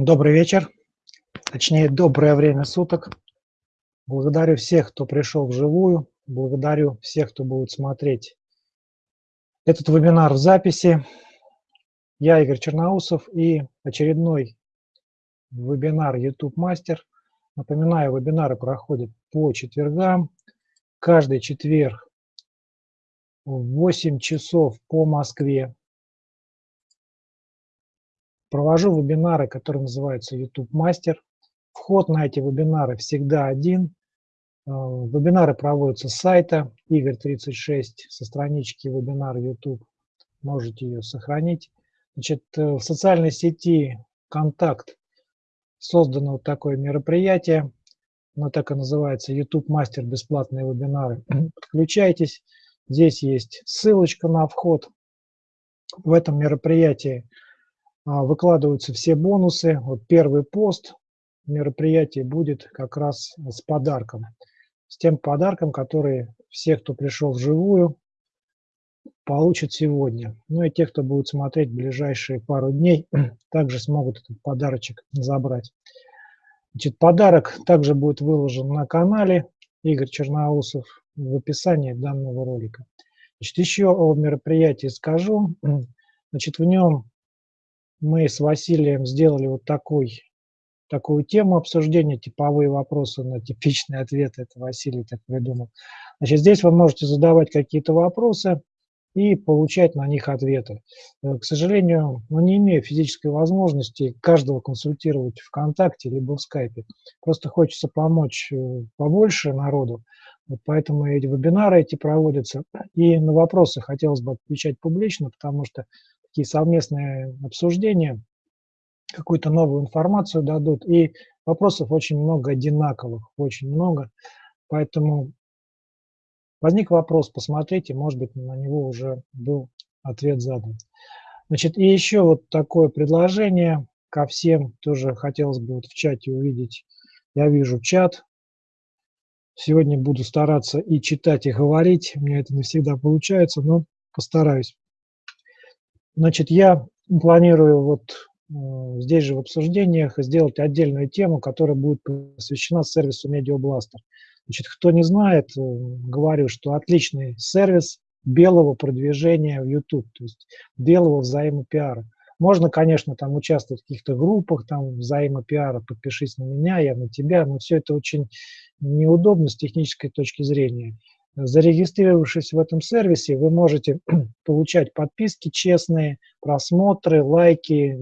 Добрый вечер, точнее доброе время суток. Благодарю всех, кто пришел вживую, благодарю всех, кто будет смотреть этот вебинар в записи. Я Игорь Черноусов и очередной вебинар YouTube Мастер. Напоминаю, вебинары проходят по четвергам, каждый четверг в 8 часов по Москве. Провожу вебинары, которые называются YouTube Мастер. Вход на эти вебинары всегда один. Э, вебинары проводятся с сайта Игорь36, со странички вебинар YouTube. Можете ее сохранить. Значит, э, в социальной сети «Контакт» создано вот такое мероприятие. Оно так и называется YouTube Мастер бесплатные вебинары. Подключайтесь. Здесь есть ссылочка на вход. В этом мероприятии выкладываются все бонусы. Вот первый пост мероприятия будет как раз с подарком. С тем подарком, который все, кто пришел вживую, получат сегодня. Ну и те, кто будет смотреть ближайшие пару дней, также смогут этот подарочек забрать. Значит, подарок также будет выложен на канале Игорь Черноусов в описании данного ролика. Значит, еще о мероприятии скажу. Значит, в нем мы с Василием сделали вот такой, такую тему обсуждения, типовые вопросы на типичные ответы, это Василий так придумал. Значит, здесь вы можете задавать какие-то вопросы и получать на них ответы. Э, к сожалению, ну, не имею физической возможности каждого консультировать ВКонтакте либо в Скайпе. Просто хочется помочь э, побольше народу, вот поэтому эти вебинары эти проводятся. И на вопросы хотелось бы отвечать публично, потому что такие совместные обсуждения, какую-то новую информацию дадут. И вопросов очень много одинаковых, очень много. Поэтому возник вопрос, посмотрите, может быть, на него уже был ответ задан. Значит, и еще вот такое предложение ко всем, тоже хотелось бы вот в чате увидеть. Я вижу чат. Сегодня буду стараться и читать, и говорить. У меня это не всегда получается, но постараюсь. Значит, я планирую вот э, здесь же в обсуждениях сделать отдельную тему, которая будет посвящена сервису MediaBlaster. Значит, кто не знает, э, говорю, что отличный сервис белого продвижения в YouTube, то есть белого взаимопиара. Можно, конечно, там участвовать в каких-то группах, там взаимопиара, подпишись на меня, я на тебя, но все это очень неудобно с технической точки зрения. Зарегистрировавшись в этом сервисе, вы можете получать подписки честные, просмотры, лайки,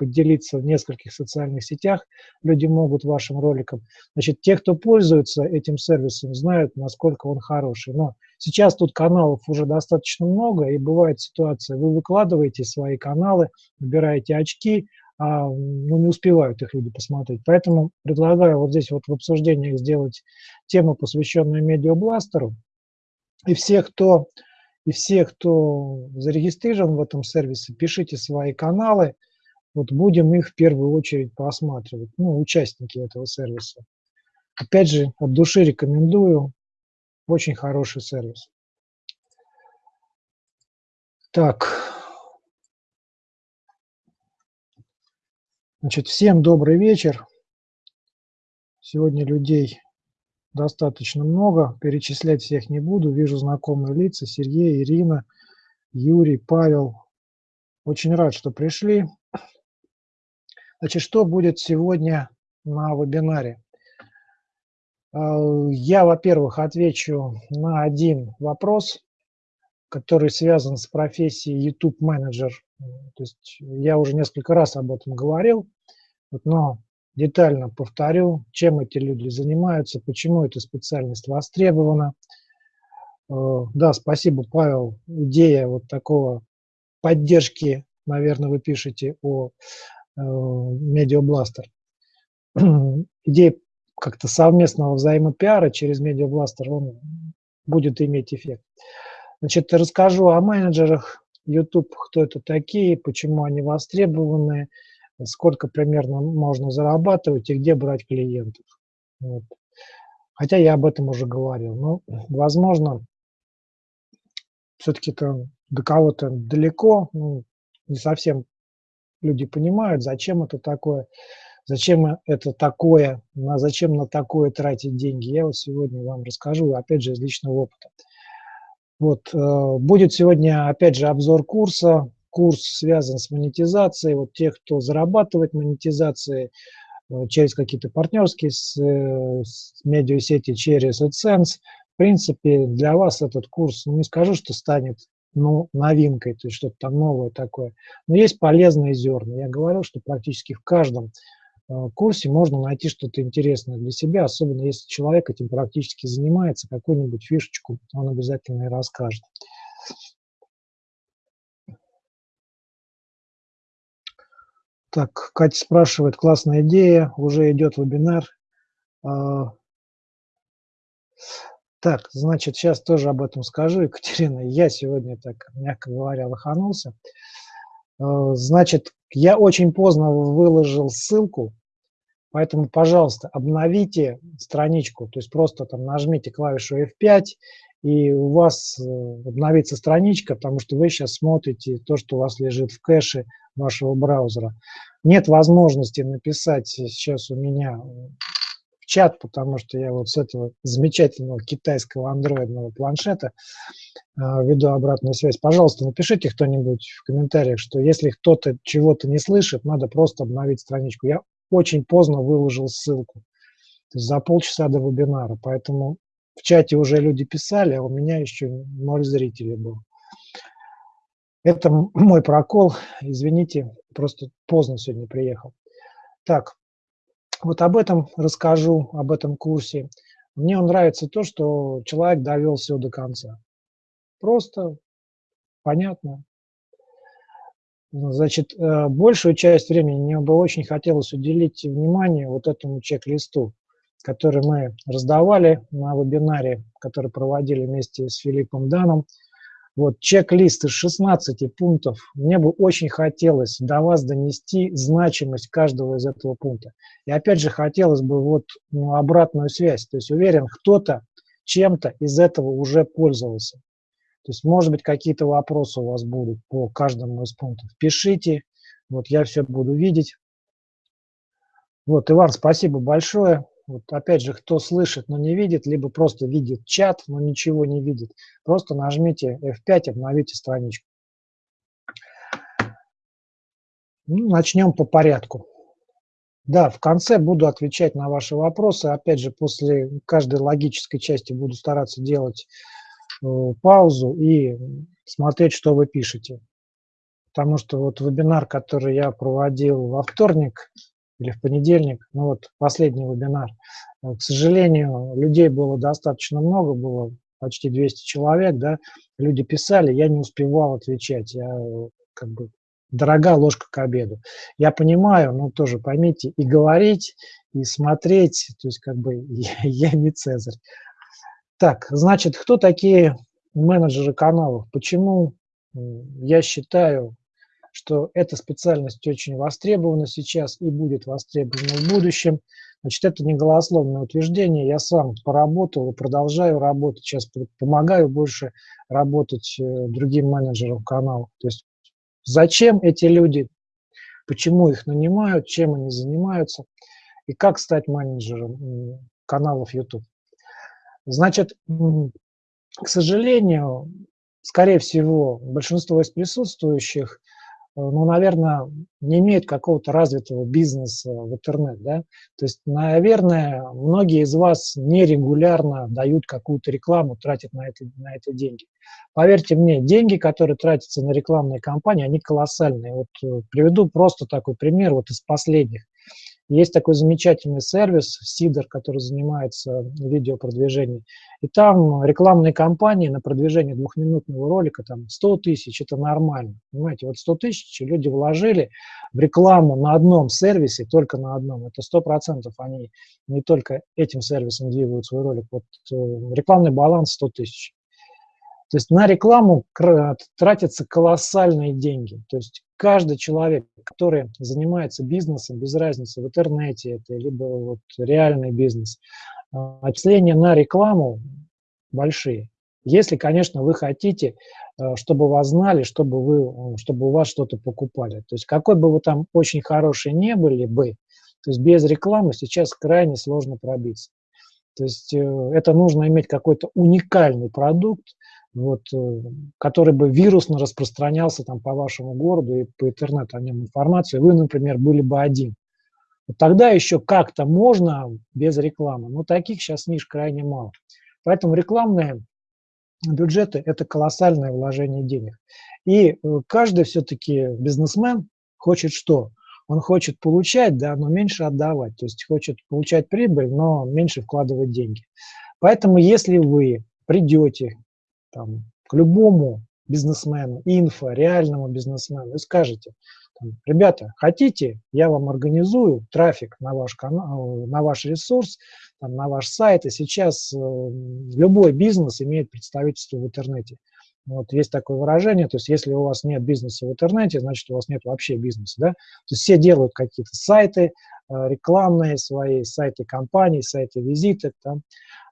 поделиться в нескольких социальных сетях, люди могут вашим роликам. Значит, те, кто пользуется этим сервисом, знают, насколько он хороший. Но сейчас тут каналов уже достаточно много, и бывает ситуация, вы выкладываете свои каналы, набираете очки, а ну, не успевают их люди посмотреть. Поэтому предлагаю вот здесь вот в обсуждениях сделать тему, посвященную медиабластеру, и все, кто, и все, кто зарегистрирован в этом сервисе, пишите свои каналы, вот будем их в первую очередь просматривать, ну, участники этого сервиса. Опять же, от души рекомендую, очень хороший сервис. Так, значит, всем добрый вечер. Сегодня людей достаточно много, перечислять всех не буду. Вижу знакомые лица, Сергей, Ирина, Юрий, Павел. Очень рад, что пришли. Значит, что будет сегодня на вебинаре? А, я, во-первых, отвечу на один вопрос, который связан с профессией YouTube-менеджер. То есть я уже несколько раз об этом говорил, но детально повторю, чем эти люди занимаются, почему эта специальность востребована. Э, да, спасибо, Павел. Идея вот такого поддержки, наверное, вы пишете о э, Медиабластер. Идея как-то совместного взаимопиара через Медиабластер, он будет иметь эффект. Значит, расскажу о менеджерах YouTube, кто это такие, почему они востребованы, сколько примерно можно зарабатывать и где брать клиентов. Вот. Хотя я об этом уже говорил. Но, возможно, все-таки это до кого-то далеко, ну, не совсем люди понимают, зачем это такое, зачем это такое, на, зачем на такое тратить деньги. Я вот сегодня вам расскажу, опять же, из личного опыта. Вот, э, будет сегодня, опять же, обзор курса. Курс связан с монетизацией. Вот тех, кто зарабатывает монетизацией э, через какие-то партнерские с, э, с медиасети, через AdSense. В принципе, для вас этот курс, ну, не скажу, что станет ну, новинкой, то есть что-то там новое такое. Но есть полезные зерна. Я говорю, что практически в каждом Э, курсе можно найти что-то интересное для себя, особенно если человек этим практически занимается, какую-нибудь фишечку он обязательно и расскажет. Так, Катя спрашивает, классная идея, уже идет вебинар. А, так, значит, сейчас тоже об этом скажу, Екатерина. Я сегодня, так, мягко говоря, лоханулся. А, значит, я очень поздно выложил ссылку Поэтому, пожалуйста, обновите страничку, то есть просто там нажмите клавишу F5, и у вас э, обновится страничка, потому что вы сейчас смотрите то, что у вас лежит в кэше вашего браузера. Нет возможности написать сейчас у меня в чат, потому что я вот с этого замечательного китайского андроидного планшета э, веду обратную связь. Пожалуйста, напишите кто-нибудь в комментариях, что если кто-то чего-то не слышит, надо просто обновить страничку. Я очень поздно выложил ссылку, за полчаса до вебинара, поэтому в чате уже люди писали, а у меня еще ноль зрителей было. Это мой прокол, извините, просто поздно сегодня приехал. Так, вот об этом расскажу, об этом курсе. Мне нравится то, что человек довел все до конца. Просто, понятно, Значит, э, большую часть времени мне бы очень хотелось уделить внимание вот этому чек-листу, который мы раздавали на вебинаре, который проводили вместе с Филиппом Даном. Вот чек-лист из 16 пунктов. Мне бы очень хотелось до вас донести значимость каждого из этого пункта. И опять же хотелось бы вот ну, обратную связь. То есть уверен, кто-то чем-то из этого уже пользовался. То есть, может быть, какие-то вопросы у вас будут по каждому из пунктов. Пишите, вот я все буду видеть. Вот, Иван, спасибо большое. Вот опять же, кто слышит, но не видит, либо просто видит чат, но ничего не видит, просто нажмите F5, обновите страничку. Ну, начнем по порядку. Да, в конце буду отвечать на ваши вопросы. Опять же, после каждой логической части буду стараться делать Э, паузу и смотреть, что вы пишете. Потому что вот вебинар, который я проводил во вторник или в понедельник, ну вот последний вебинар, э, к сожалению, людей было достаточно много, было почти 200 человек, да, люди писали, я не успевал отвечать, я как бы дорога ложка к обеду. Я понимаю, но тоже поймите, и говорить, и смотреть, то есть как бы я, я не Цезарь. Так, значит, кто такие менеджеры каналов? Почему я считаю, что эта специальность очень востребована сейчас и будет востребована в будущем? Значит, это не голословное утверждение. Я сам поработал и продолжаю работать. Сейчас помогаю больше работать э, другим менеджерам каналов. То есть зачем эти люди, почему их нанимают, чем они занимаются и как стать менеджером каналов YouTube. Значит, к сожалению, скорее всего, большинство из присутствующих, ну, наверное, не имеют какого-то развитого бизнеса в интернет, да. То есть, наверное, многие из вас нерегулярно дают какую-то рекламу, тратят на это, на это деньги. Поверьте мне, деньги, которые тратятся на рекламные кампании, они колоссальные. Вот э, приведу просто такой пример вот из последних. Есть такой замечательный сервис Сидор, который занимается видеопродвижением. И там рекламные кампании на продвижение двухминутного ролика, там 100 тысяч, это нормально. Понимаете, вот 100 тысяч люди вложили в рекламу на одном сервисе, только на одном. Это 100% они не только этим сервисом двигают свой ролик. Вот э, рекламный баланс 100 тысяч. То есть на рекламу тратятся колоссальные деньги. То есть каждый человек, который занимается бизнесом, без разницы, в интернете это, либо вот реальный бизнес, а, отчисления на рекламу большие. Если, конечно, вы хотите э, чтобы вас знали, чтобы, вы, чтобы у вас что-то покупали. То есть какой бы вы там очень хороший не были бы, то есть без рекламы сейчас крайне сложно пробиться. То есть э, это нужно иметь какой-то уникальный продукт, вот, э, который бы вирусно распространялся там по вашему городу и по интернету о нем информацию, вы, например, были бы один. Вот тогда еще как-то можно без рекламы, но таких сейчас ниш крайне мало. Поэтому рекламные бюджеты – это колоссальное вложение денег. И э, каждый все-таки бизнесмен хочет что? Он хочет получать, да, но меньше отдавать. То есть хочет получать прибыль, но меньше вкладывать деньги. Поэтому если вы придете там, к любому бизнесмену, инфо, реальному бизнесмену и скажете, ребята, хотите, я вам организую трафик на ваш, канал, на ваш ресурс, на ваш сайт, и сейчас э, любой бизнес имеет представительство в интернете. Вот есть такое выражение, то есть если у вас нет бизнеса в интернете, значит у вас нет вообще бизнеса, да? То есть все делают какие-то сайты э, рекламные свои, сайты компаний, сайты визиты, там.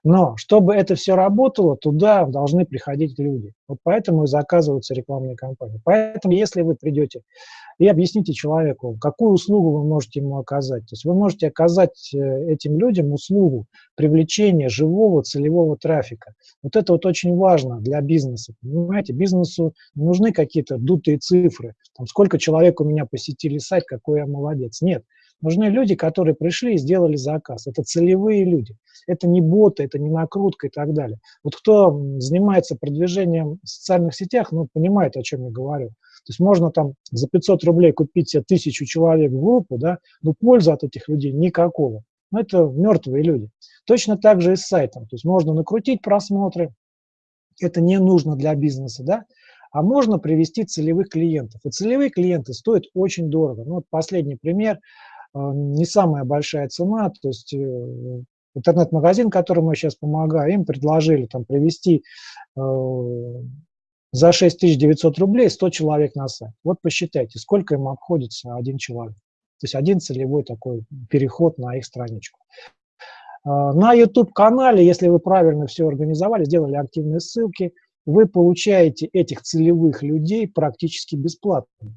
Но чтобы это все работало, туда должны приходить люди. Вот поэтому и заказываются рекламные кампании. Поэтому если вы придете и объясните человеку, какую услугу вы можете ему оказать. То есть вы можете оказать э, этим людям услугу привлечения живого целевого трафика. Вот это вот очень важно для бизнеса. Понимаете, бизнесу нужны какие-то дутые цифры. Там, сколько человек у меня посетили сайт, какой я молодец. Нет. Нужны люди, которые пришли и сделали заказ. Это целевые люди. Это не боты, это не накрутка и так далее. Вот кто занимается продвижением в социальных сетях, ну, понимает, о чем я говорю. То есть можно там за 500 рублей купить себе тысячу человек в группу, да, но пользы от этих людей никакого. Но это мертвые люди. Точно так же и с сайтом. То есть можно накрутить просмотры, это не нужно для бизнеса, да, а можно привести целевых клиентов. И целевые клиенты стоят очень дорого. Ну, вот последний пример, не самая большая цена, то есть э, интернет-магазин, которому я сейчас помогаю, им предложили там привести э, за 6900 рублей 100 человек на сайт. Вот посчитайте, сколько им обходится один человек. То есть один целевой такой переход на их страничку. На YouTube-канале, если вы правильно все организовали, сделали активные ссылки, вы получаете этих целевых людей практически бесплатно.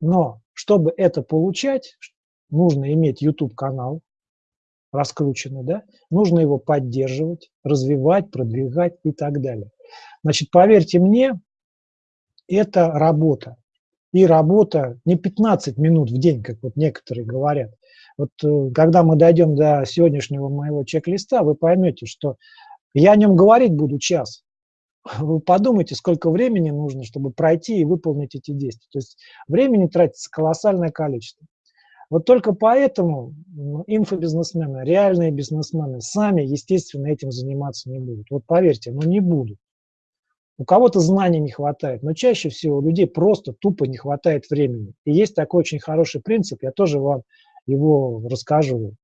Но чтобы это получать, нужно иметь YouTube-канал, раскрученный, да? нужно его поддерживать, развивать, продвигать и так далее. Значит, поверьте мне, это работа. И работа не 15 минут в день, как вот некоторые говорят. Вот э, когда мы дойдем до сегодняшнего моего чек-листа, вы поймете, что я о нем говорить буду час. Вы подумайте, сколько времени нужно, чтобы пройти и выполнить эти действия. То есть времени тратится колоссальное количество. Вот только поэтому инфобизнесмены, реальные бизнесмены сами, естественно, этим заниматься не будут. Вот поверьте, ну не будут. У кого-то знаний не хватает, но чаще всего у людей просто тупо не хватает времени. И есть такой очень хороший принцип, я тоже вам его расскажу.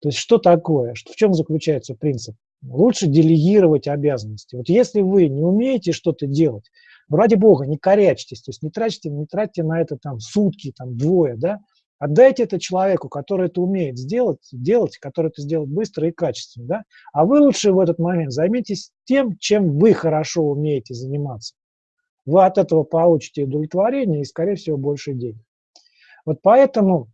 То есть что такое, в чем заключается принцип? Лучше делегировать обязанности. Вот если вы не умеете что-то делать, ну, ради бога, не корячьтесь, то есть не тратьте, не тратьте на это там сутки, там двое, да, Отдайте это человеку, который это умеет сделать, делать, который это сделает быстро и качественно. Да? А вы лучше в этот момент займитесь тем, чем вы хорошо умеете заниматься. Вы от этого получите удовлетворение и, скорее всего, больше денег. Вот поэтому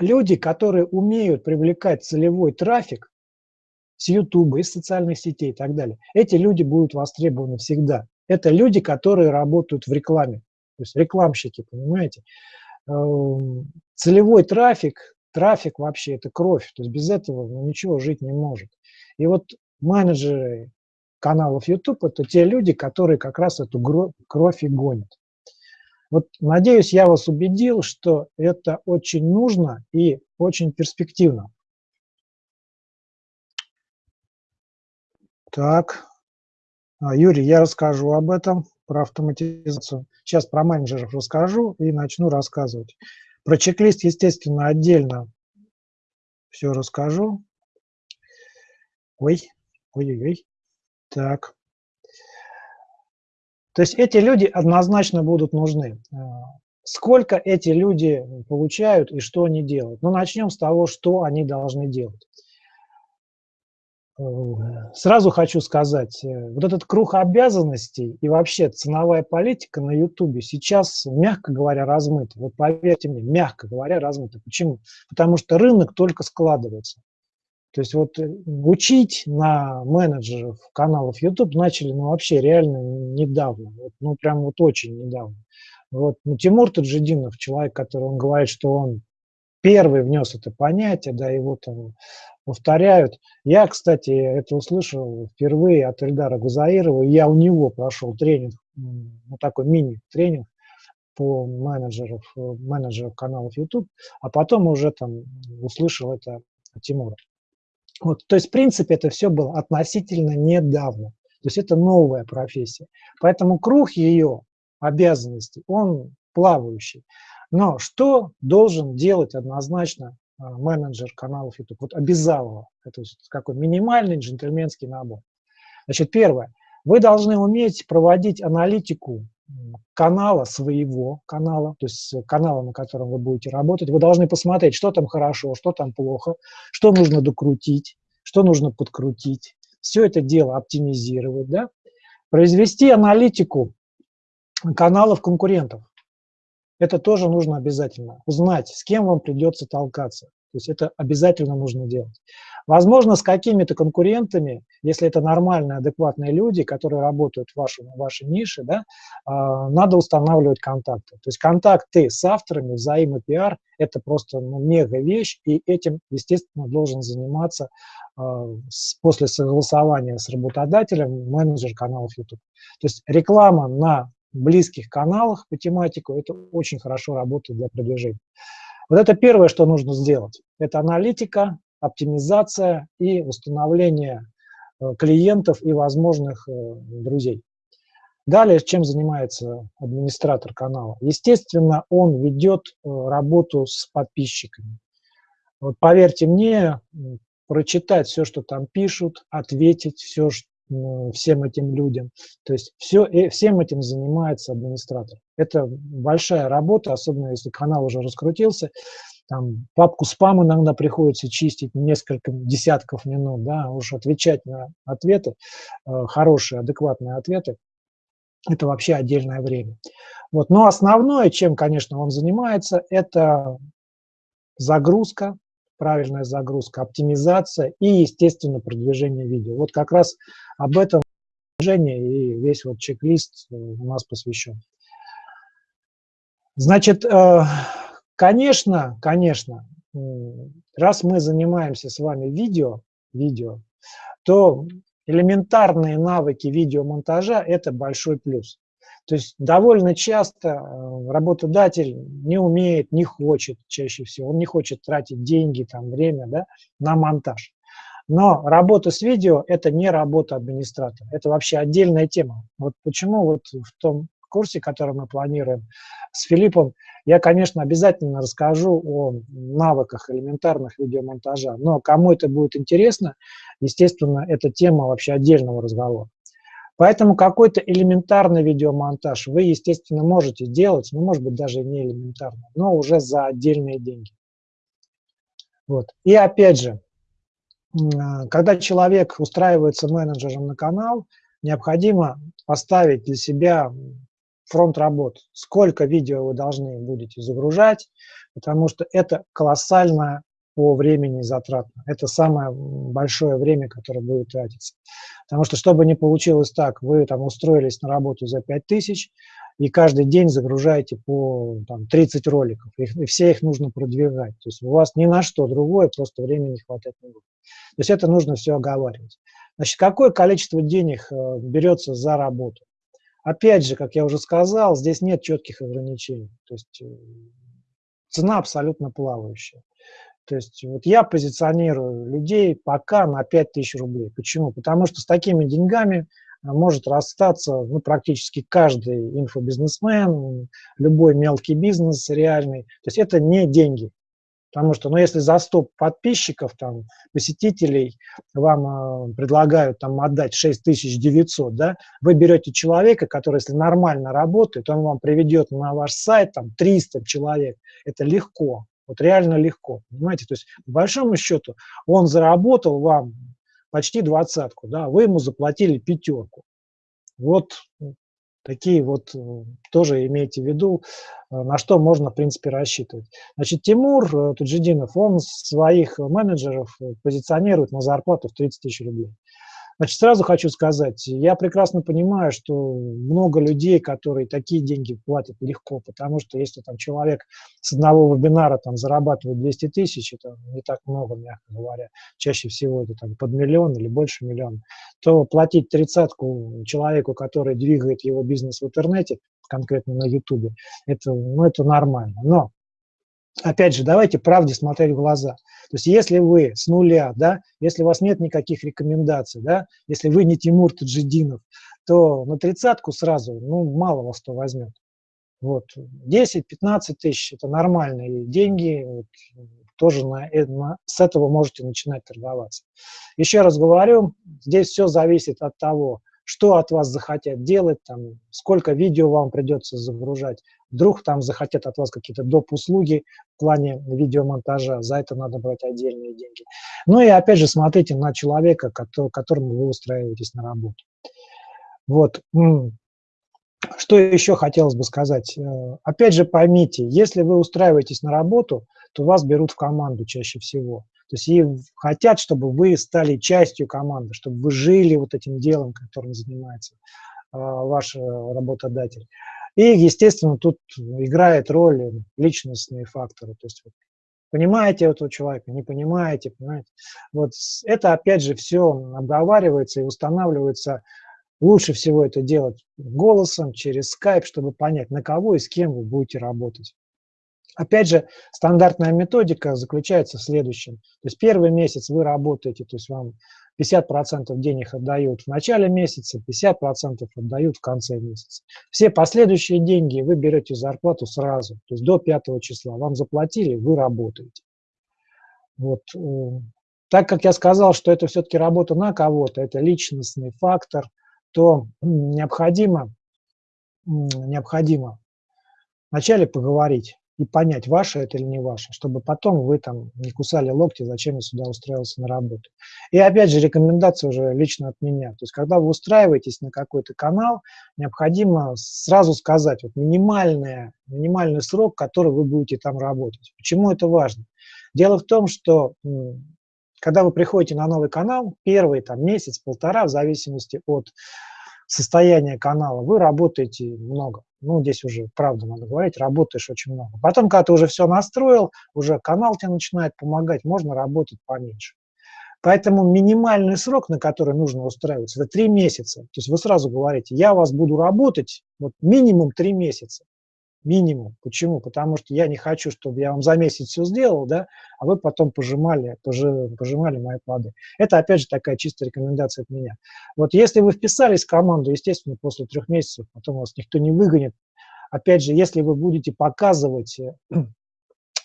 люди, которые умеют привлекать целевой трафик с YouTube, из социальных сетей и так далее, эти люди будут востребованы всегда. Это люди, которые работают в рекламе. То есть рекламщики, понимаете? Эм, целевой трафик, трафик вообще это кровь, то есть без этого ну, ничего жить не может. И вот менеджеры каналов YouTube это те люди, которые как раз эту кровь и гонят. Вот надеюсь, я вас убедил, что это очень нужно и очень перспективно. Так, а, Юрий, я расскажу об этом, про автоматизацию. Сейчас про менеджеров расскажу и начну рассказывать. Про чек-лист, естественно, отдельно все расскажу. Ой, ой-ой-ой. Так. То есть эти люди однозначно будут нужны. Э, сколько эти люди получают и что они делают? Ну, начнем с того, что они должны делать. Сразу хочу сказать, э, вот этот круг обязанностей и вообще ценовая политика на Ютубе сейчас, мягко говоря, размыта. Вот поверьте мне, мягко говоря, размыта. Почему? Потому что рынок только складывается. То есть вот э, учить на менеджеров каналов YouTube начали, ну, вообще реально недавно, вот, ну, прям вот очень недавно. Вот, ну, Тимур Таджидинов, человек, который, он говорит, что он первый внес это понятие, да, его там повторяют. Я, кстати, это услышал впервые от Эльдара Гузаирова, я у него прошел тренинг, ну, такой мини-тренинг по менеджеров, менеджеров каналов YouTube, а потом уже там услышал это от Тимура. Вот, то есть, в принципе, это все было относительно недавно. То есть это новая профессия. Поэтому круг ее обязанностей, он плавающий. Но что должен делать однозначно менеджер каналов YouTube? Вот обязалово. Это какой минимальный джентльменский набор. Значит, первое. Вы должны уметь проводить аналитику канала, своего канала, то есть канала, на котором вы будете работать, вы должны посмотреть, что там хорошо, что там плохо, что нужно докрутить, что нужно подкрутить, все это дело оптимизировать, да? произвести аналитику каналов конкурентов. Это тоже нужно обязательно. Узнать, с кем вам придется толкаться. То есть это обязательно нужно делать. Возможно, с какими-то конкурентами, если это нормальные, адекватные люди, которые работают в, вашем, вашей нише, да, э, надо устанавливать контакты. То есть контакты с авторами, взаимопиар – это просто ну, мега вещь, и этим, естественно, должен заниматься э, с, после согласования с работодателем менеджер каналов YouTube. То есть реклама на близких каналах по тематику – это очень хорошо работает для продвижения. Вот это первое, что нужно сделать. Это аналитика, оптимизация и установление э, клиентов и возможных э, друзей. Далее, чем занимается администратор канала? Естественно, он ведет э, работу с подписчиками. Вот поверьте мне, прочитать все, что там пишут, ответить все, всем этим людям. То есть все, всем этим занимается администратор. Это большая работа, особенно если канал уже раскрутился. Там папку спам иногда приходится чистить несколько десятков минут, да, уж отвечать на ответы, э, хорошие, адекватные ответы, это вообще отдельное время. Вот. Но основное, чем, конечно, он занимается, это загрузка, правильная загрузка, оптимизация и, естественно, продвижение видео. Вот как раз об этом и весь вот чек-лист э, у нас посвящен. Значит, э, конечно, конечно, раз мы занимаемся с вами видео, видео, то элементарные навыки видеомонтажа – это большой плюс. То есть довольно часто э, работодатель не умеет, не хочет чаще всего, он не хочет тратить деньги, там, время да, на монтаж. Но работа с видео – это не работа администратора, это вообще отдельная тема. Вот почему вот в том курсе, который мы планируем с Филиппом, я, конечно, обязательно расскажу о навыках элементарных видеомонтажа, но кому это будет интересно, естественно, это тема вообще отдельного разговора. Поэтому какой-то элементарный видеомонтаж вы, естественно, можете делать, ну, может быть, даже не элементарно, но уже за отдельные деньги. Вот. И опять же, когда человек устраивается менеджером на канал, необходимо поставить для себя фронт работ. Сколько видео вы должны будете загружать, потому что это колоссально по времени затратно. Это самое большое время, которое будет тратиться. Потому что, чтобы не получилось так, вы там устроились на работу за 5000, и каждый день загружаете по там, 30 роликов, и все их нужно продвигать. То есть у вас ни на что другое, просто времени не хватает не будет. То есть это нужно все оговаривать. Значит, какое количество денег э, берется за работу? Опять же, как я уже сказал, здесь нет четких ограничений. То есть э, цена абсолютно плавающая. То есть вот я позиционирую людей пока на 5000 рублей. Почему? Потому что с такими деньгами может расстаться ну, практически каждый инфобизнесмен, любой мелкий бизнес реальный. То есть это не деньги. Потому что, ну, если за 100 подписчиков, там, посетителей вам э, предлагают там отдать 6900, да, вы берете человека, который, если нормально работает, он вам приведет на ваш сайт там 300 человек. Это легко, вот реально легко, понимаете? То есть, по большому счету, он заработал вам почти двадцатку, да, вы ему заплатили пятерку. Вот такие вот э, тоже имейте в виду, э, на что можно, в принципе, рассчитывать. Значит, Тимур Туджидинов, он своих менеджеров позиционирует на зарплату в 30 тысяч рублей. Значит, сразу хочу сказать, я прекрасно понимаю, что много людей, которые такие деньги платят легко, потому что если там человек с одного вебинара там зарабатывает 200 тысяч, это не так много, мягко говоря, чаще всего это там под миллион или больше миллиона, то платить тридцатку человеку, который двигает его бизнес в интернете, конкретно на YouTube, это, ну, это нормально. Но опять же, давайте правде смотреть в глаза. То есть если вы с нуля, да, если у вас нет никаких рекомендаций, да, если вы не Тимур Таджидинов, то на тридцатку сразу, ну, мало вас кто возьмет. Вот, 10-15 тысяч – это нормальные деньги, вот, тоже на, э, на, с этого можете начинать торговаться. Еще раз говорю, здесь все зависит от того, что от вас захотят делать, там, сколько видео вам придется загружать. Вдруг там захотят от вас какие-то доп. услуги в плане видеомонтажа, за это надо брать отдельные деньги. Ну и опять же смотрите на человека, которому вы устраиваетесь на работу. Вот. Что еще хотелось бы сказать? Э, опять же поймите, если вы устраиваетесь на работу, то вас берут в команду чаще всего. То есть и хотят, чтобы вы стали частью команды, чтобы вы жили вот этим делом, которым занимается а, ваш э, работодатель. И, естественно, тут играет роль личностные факторы. То есть понимаете этого человека, не понимаете, понимаете. Вот это, опять же, все обговаривается и устанавливается. Лучше всего это делать голосом, через скайп, чтобы понять, на кого и с кем вы будете работать. Опять же, стандартная методика заключается в следующем. То есть первый месяц вы работаете, то есть вам 50% денег отдают в начале месяца, 50% отдают в конце месяца. Все последующие деньги вы берете зарплату сразу, то есть до 5 числа. Вам заплатили, вы работаете. Вот. Э, так как я сказал, что это все-таки работа на кого-то, это личностный фактор, то необходимо, необходимо вначале поговорить и понять, ваше это или не ваше, чтобы потом вы там не кусали локти, зачем я сюда устроился на работу. И опять же, рекомендация уже лично от меня. То есть, когда вы устраиваетесь на какой-то канал, необходимо сразу сказать вот, минимальный, минимальный срок, который вы будете там работать. Почему это важно? Дело в том, что когда вы приходите на новый канал, первый там месяц, полтора, в зависимости от состояния канала, вы работаете много ну, здесь уже правду надо говорить, работаешь очень много. Потом, когда ты уже все настроил, уже канал тебе начинает помогать, можно работать поменьше. Поэтому минимальный срок, на который нужно устраиваться, это три месяца. То есть вы сразу говорите, я вас буду работать вот минимум три месяца. Минимум. Почему? Потому что я не хочу, чтобы я вам за месяц все сделал, да, а вы потом пожимали, пожимали мои плоды. Это, опять же, такая чистая рекомендация от меня. Вот если вы вписались в команду, естественно, после трех месяцев, потом вас никто не выгонит. Опять же, если вы будете показывать э,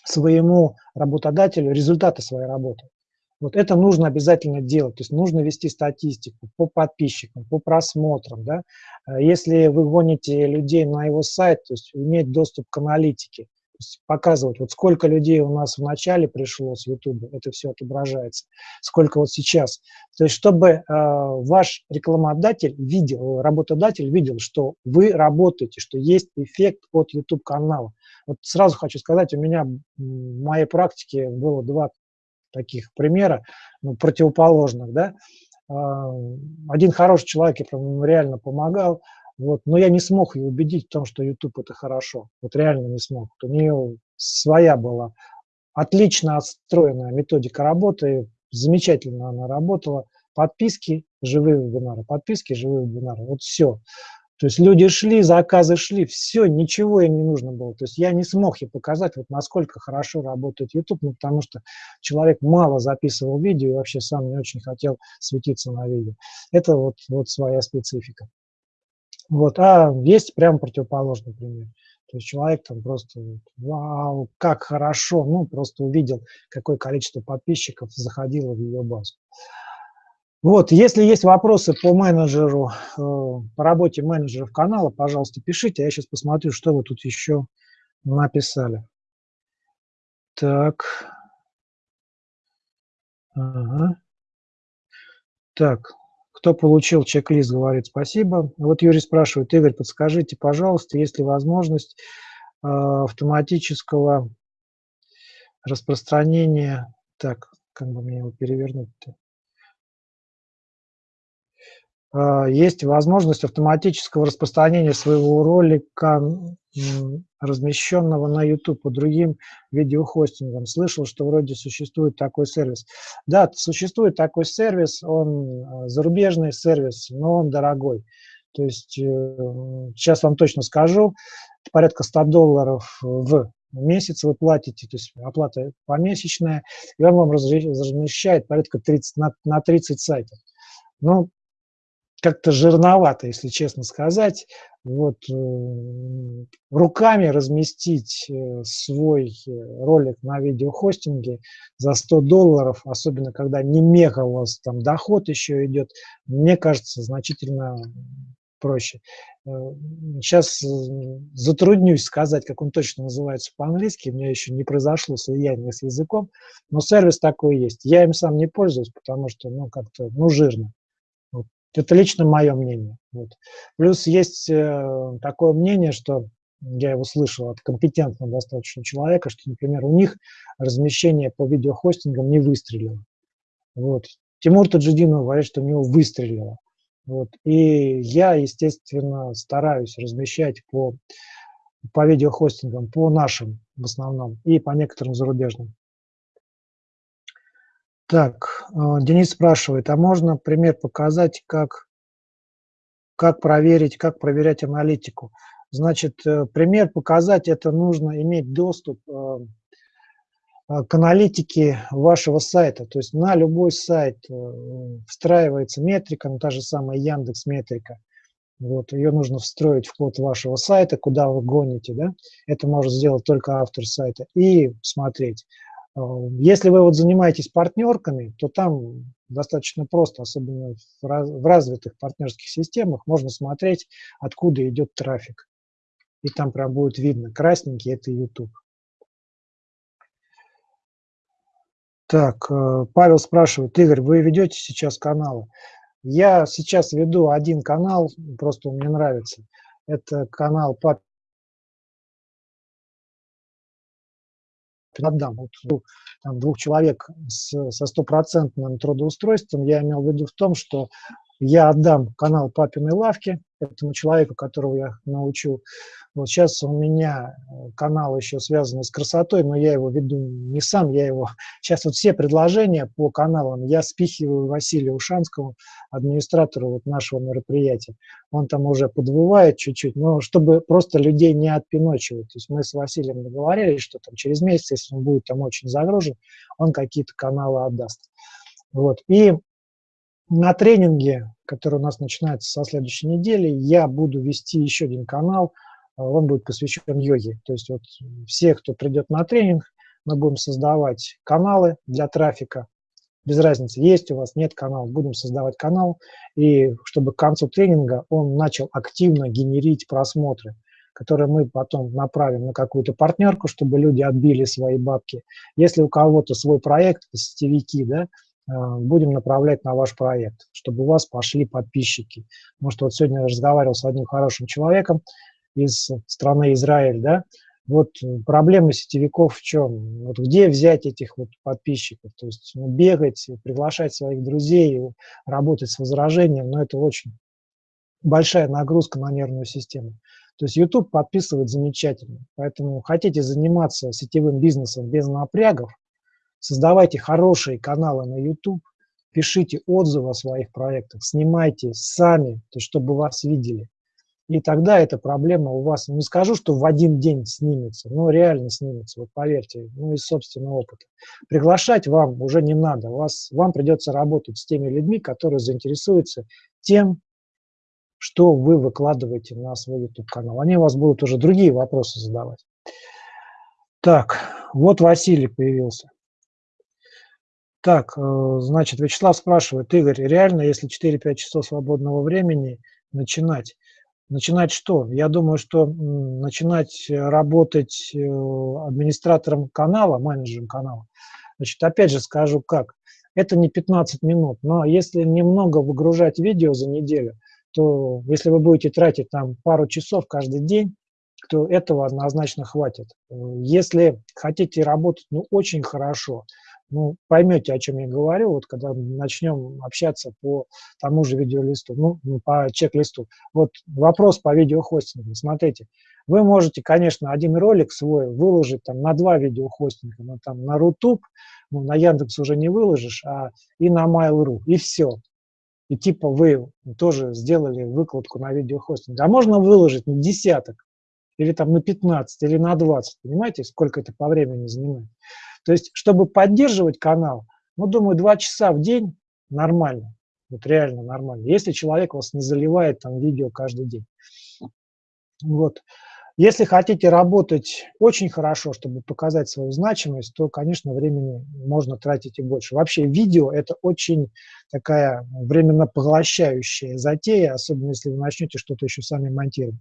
своему работодателю результаты своей работы, вот это нужно обязательно делать, то есть нужно вести статистику по подписчикам, по просмотрам. Да? Э, если вы гоните людей на его сайт, то есть иметь доступ к аналитике, то есть показывать, вот сколько людей у нас в начале пришло с YouTube, это все отображается, сколько вот сейчас. То есть чтобы э, ваш рекламодатель видел, работодатель видел, что вы работаете, что есть эффект от YouTube-канала. Вот сразу хочу сказать, у меня в моей практике было два таких примера, ну, противоположных, да. А, один хороший человек, я прям реально помогал, вот, но я не смог ее убедить в том, что YouTube это хорошо, вот реально не смог. У нее своя была отлично отстроенная методика работы, замечательно она работала, подписки, живые вебинары, подписки, живые вебинары, вот все. То есть люди шли, заказы шли, все, ничего им не нужно было. То есть я не смог ей показать, вот насколько хорошо работает YouTube, ну, потому что человек мало записывал видео и вообще сам не очень хотел светиться на видео. Это вот, вот своя специфика. Вот, а есть прям противоположный пример. То есть человек там просто, вау, как хорошо, ну, просто увидел, какое количество подписчиков заходило в ее базу. Вот, если есть вопросы по менеджеру, э, по работе менеджеров канала, пожалуйста, пишите. Я сейчас посмотрю, что вы тут еще написали. Так. Ага. Так, кто получил чек-лист, говорит спасибо. Вот Юрий спрашивает, Игорь, подскажите, пожалуйста, есть ли возможность э, автоматического распространения... Так, как бы мне его перевернуть-то? А, есть возможность автоматического распространения своего ролика, размещенного на YouTube по другим видеохостингам. Слышал, что вроде существует такой сервис. Да, существует такой сервис, он а, зарубежный сервис, но он дорогой. То есть, э, сейчас вам точно скажу, порядка 100 долларов в месяц вы платите, то есть оплата помесячная, и он вам размещает порядка 30, на, на 30 сайтов. Ну, как-то жирновато, если честно сказать. Вот э, руками разместить э, свой э, ролик на видеохостинге за 100 долларов, особенно когда не мега у вас там доход еще идет, мне кажется, значительно проще. Сейчас затруднюсь сказать, как он точно называется по-английски, у меня еще не произошло слияние с языком, но сервис такой есть. Я им сам не пользуюсь, потому что, ну, как-то, ну, жирно. Это лично мое мнение. Вот. Плюс есть э, такое мнение, что я его слышал от компетентного достаточно человека, что, например, у них размещение по видеохостингам не выстрелило. Вот. Тимур Таджидинов говорит, что у него выстрелило. Вот. И я, естественно, стараюсь размещать по, по видеохостингам, по нашим в основном, и по некоторым зарубежным. Так, а, Денис спрашивает, а можно пример показать, как, как проверить, как проверять аналитику? Значит, э, пример показать, это нужно иметь доступ э, к аналитике вашего сайта. То есть на любой сайт э, встраивается метрика, ну, та же самая Яндекс метрика. Вот, ее нужно встроить в код вашего сайта, куда вы гоните. Да? Это может сделать только автор сайта. И смотреть, Э, если вы вот занимаетесь партнерками, то там достаточно просто, особенно в развитых партнерских системах, можно смотреть, откуда идет трафик. И там прям будет видно, красненький – это YouTube. Так, э, Павел спрашивает, Игорь, вы ведете сейчас каналы? Я сейчас веду один канал, просто он мне нравится. Это канал Папин отдам. Вот, ну, там, двух человек с, со стопроцентным трудоустройством, я имел в виду в том, что я отдам канал папиной лавки этому человеку, которого я научу. Вот сейчас у меня э, канал еще связанный с красотой, но я его веду не сам, я его... Сейчас вот все предложения по каналам я спихиваю Василию Ушанскому, администратору вот нашего мероприятия. Он там уже подвывает чуть-чуть, но чтобы просто людей не отпиночивать. То есть мы с Василием договорились, что там через месяц, если он будет там очень загружен, он какие-то каналы отдаст. Вот. И на тренинге, который у нас начинается со следующей недели, я буду вести еще один канал, а, он будет посвящен йоге. То есть вот все, кто придет на тренинг, мы будем создавать каналы для трафика, без разницы, есть у вас, нет канала, будем создавать канал, и чтобы к концу тренинга он начал активно генерить просмотры, которые мы потом направим на какую-то партнерку, чтобы люди отбили свои бабки. Если у кого-то свой проект, сетевики, да, Э, будем направлять на ваш проект, чтобы у вас пошли подписчики. Потому что вот сегодня я разговаривал с одним хорошим человеком из страны Израиль, да, вот проблема сетевиков в чем? Вот где взять этих вот подписчиков? То есть ну, бегать, приглашать своих друзей, работать с возражением, но это очень большая нагрузка на нервную систему. То есть YouTube подписывает замечательно. Поэтому хотите заниматься сетевым бизнесом без напрягов, Создавайте хорошие каналы на YouTube, пишите отзывы о своих проектах, снимайте сами, то чтобы вас видели. И тогда эта проблема у вас, не скажу, что в один день снимется, но реально снимется, вот поверьте, ну из собственного опыта. Приглашать вам уже не надо, вас, вам придется работать с теми людьми, которые заинтересуются тем, что вы выкладываете на свой YouTube-канал. Они у вас будут уже другие вопросы задавать. Так, вот Василий появился. Так, э, значит, Вячеслав спрашивает, Игорь, реально, если 4-5 часов свободного времени начинать? Начинать что? Я думаю, что начинать работать э, администратором канала, менеджером канала. Значит, опять же скажу как. это не 15 минут, но если немного выгружать видео за неделю, то если вы будете тратить там пару часов каждый день, то этого однозначно хватит. Если хотите работать ну, очень хорошо, ну, поймете, о чем я говорю, вот когда начнем общаться по тому же видеолисту, ну, ну, по чек-листу. Вот вопрос по видеохостингу. Смотрите, вы можете, конечно, один ролик свой выложить там на два видеохостинга, но там на Рутуб, ну, на Яндекс уже не выложишь, а и на Mail.ru, и все. И типа вы тоже сделали выкладку на видеохостинг. А можно выложить на десяток, или там на 15, или на 20. Понимаете, сколько это по времени занимает? То есть, чтобы поддерживать канал, ну, думаю, два часа в день нормально. Вот реально нормально. Если человек вас не заливает там видео каждый день. Вот. Если хотите работать очень хорошо, чтобы показать свою значимость, то, конечно, времени можно тратить и больше. Вообще видео – это очень такая временно поглощающая затея, особенно если вы начнете что-то еще сами монтировать.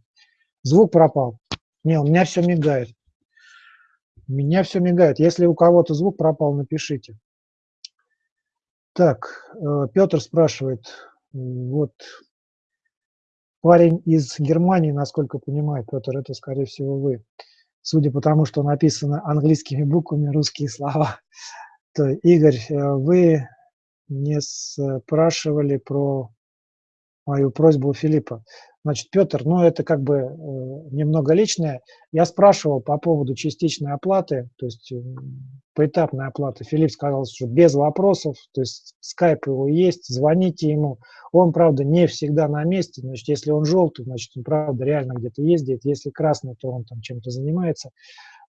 Звук пропал. Не, у меня все мигает. Меня все мигает. Если у кого-то звук пропал, напишите. Так, э, Петр спрашивает, вот парень из Германии, насколько понимаю, Петр, это, скорее всего, вы. Судя по тому, что написано английскими буквами русские слова. То, Игорь, э, вы не спрашивали про мою просьбу Филиппа. Значит, Петр, ну это как бы э, немного личное. Я спрашивал по поводу частичной оплаты, то есть э, поэтапной оплаты. Филипп сказал, что без вопросов, то есть скайп его есть, звоните ему. Он, правда, не всегда на месте, значит, если он желтый, значит, он, правда, реально где-то ездит. Если красный, то он там чем-то занимается.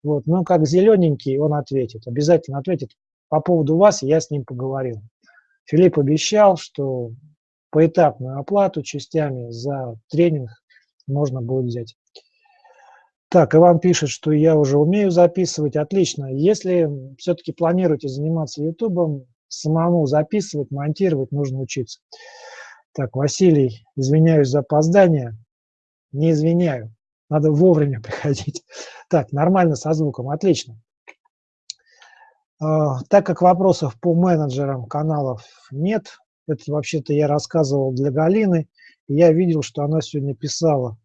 Вот. Но как зелененький, он ответит, обязательно ответит. По поводу вас я с ним поговорил. Филипп обещал, что поэтапную оплату частями за тренинг можно будет взять. Так, Иван пишет, что я уже умею записывать. Отлично. Если все-таки планируете заниматься YouTube, самому записывать, монтировать нужно учиться. Так, Василий, извиняюсь за опоздание. Не извиняю. Надо вовремя приходить. Так, нормально со звуком. Отлично. А, так как вопросов по менеджерам каналов нет, это вообще-то я рассказывал для Галины, и я видел, что она сегодня писала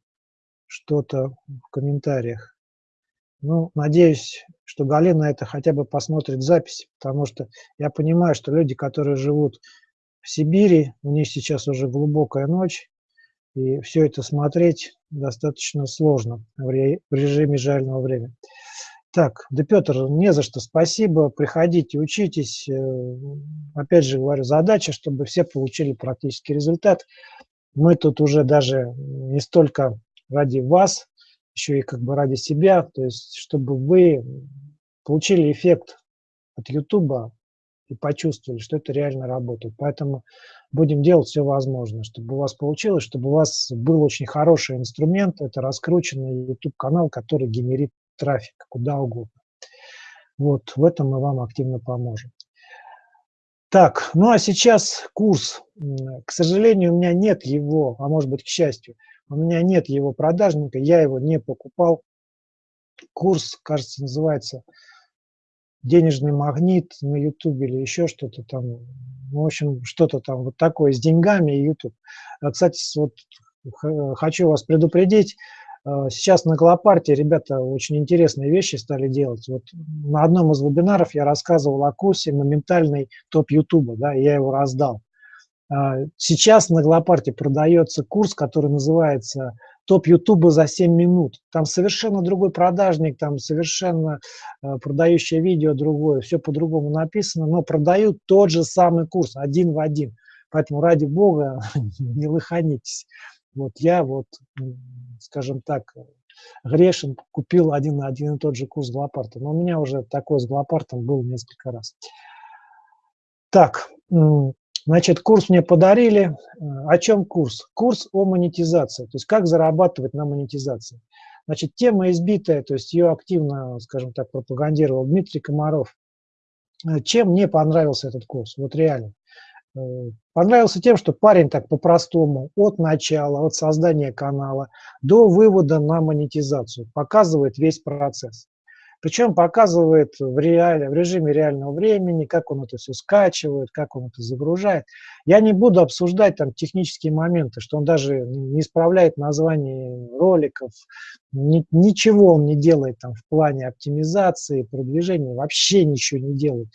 что-то в комментариях. Ну, надеюсь, что Галина это хотя бы посмотрит запись, потому что я понимаю, что люди, которые живут в Сибири, у них сейчас уже глубокая ночь, и все это смотреть достаточно сложно в режиме жального времени. Так, да, Петр, не за что, спасибо, приходите, учитесь. Э, опять же говорю, задача, чтобы все получили практический результат. Мы тут уже даже не столько ради вас, еще и как бы ради себя, то есть чтобы вы получили эффект от YouTube и почувствовали, что это реально работает. Поэтому будем делать все возможное, чтобы у вас получилось, чтобы у вас был очень хороший инструмент, это раскрученный YouTube-канал, который генерит трафик куда угодно. Вот в этом мы вам активно поможем. Так, ну а сейчас курс. К сожалению, у меня нет его, а может быть, к счастью, у меня нет его продажника, я его не покупал. Курс, кажется, называется «Денежный магнит» на YouTube или еще что-то там. В общем, что-то там вот такое с деньгами YouTube. А, кстати, вот хочу вас предупредить, сейчас на Голопарте ребята очень интересные вещи стали делать. Вот на одном из вебинаров я рассказывал о курсе «Моментальный топ Ютуба», да, я его раздал. А, сейчас на Голопарте продается курс, который называется «Топ Ютуба за 7 минут». Там совершенно другой продажник, там совершенно а, продающее видео другое, все по-другому написано, но продают тот же самый курс, один в один. Поэтому ради бога не лыханитесь. Вот я вот, скажем так, грешен, купил один на один и тот же курс Глопарта. Но у меня уже такой с Глопартом был несколько раз. Так, значит, курс мне подарили. О чем курс? Курс о монетизации, то есть как зарабатывать на монетизации. Значит, тема избитая, то есть ее активно, скажем так, пропагандировал Дмитрий Комаров. Чем мне понравился этот курс? Вот реально. Понравился тем, что парень так по-простому, от начала, от создания канала до вывода на монетизацию, показывает весь процесс. Причем показывает в, реале, в режиме реального времени, как он это все скачивает, как он это загружает. Я не буду обсуждать там технические моменты, что он даже не исправляет название роликов, ни, ничего он не делает там в плане оптимизации, продвижения, вообще ничего не делает.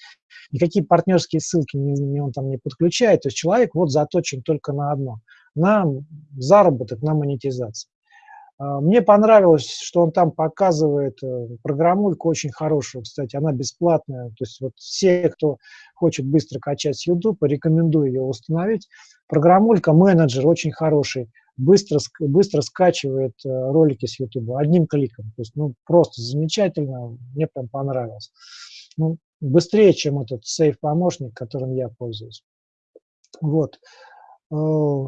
Никакие партнерские ссылки не, не он там не подключает. То есть человек вот заточен только на одно, на заработок, на монетизацию. А, мне понравилось, что он там показывает э, программульку очень хорошую, кстати, она бесплатная. То есть вот все, кто хочет быстро качать с YouTube, рекомендую ее установить. Программулька менеджер очень хороший, быстро, быстро скачивает э, ролики с YouTube одним кликом. То есть ну, просто замечательно, мне прям понравилось. Ну, быстрее, чем этот сейф-помощник, которым я пользуюсь. Вот. Э,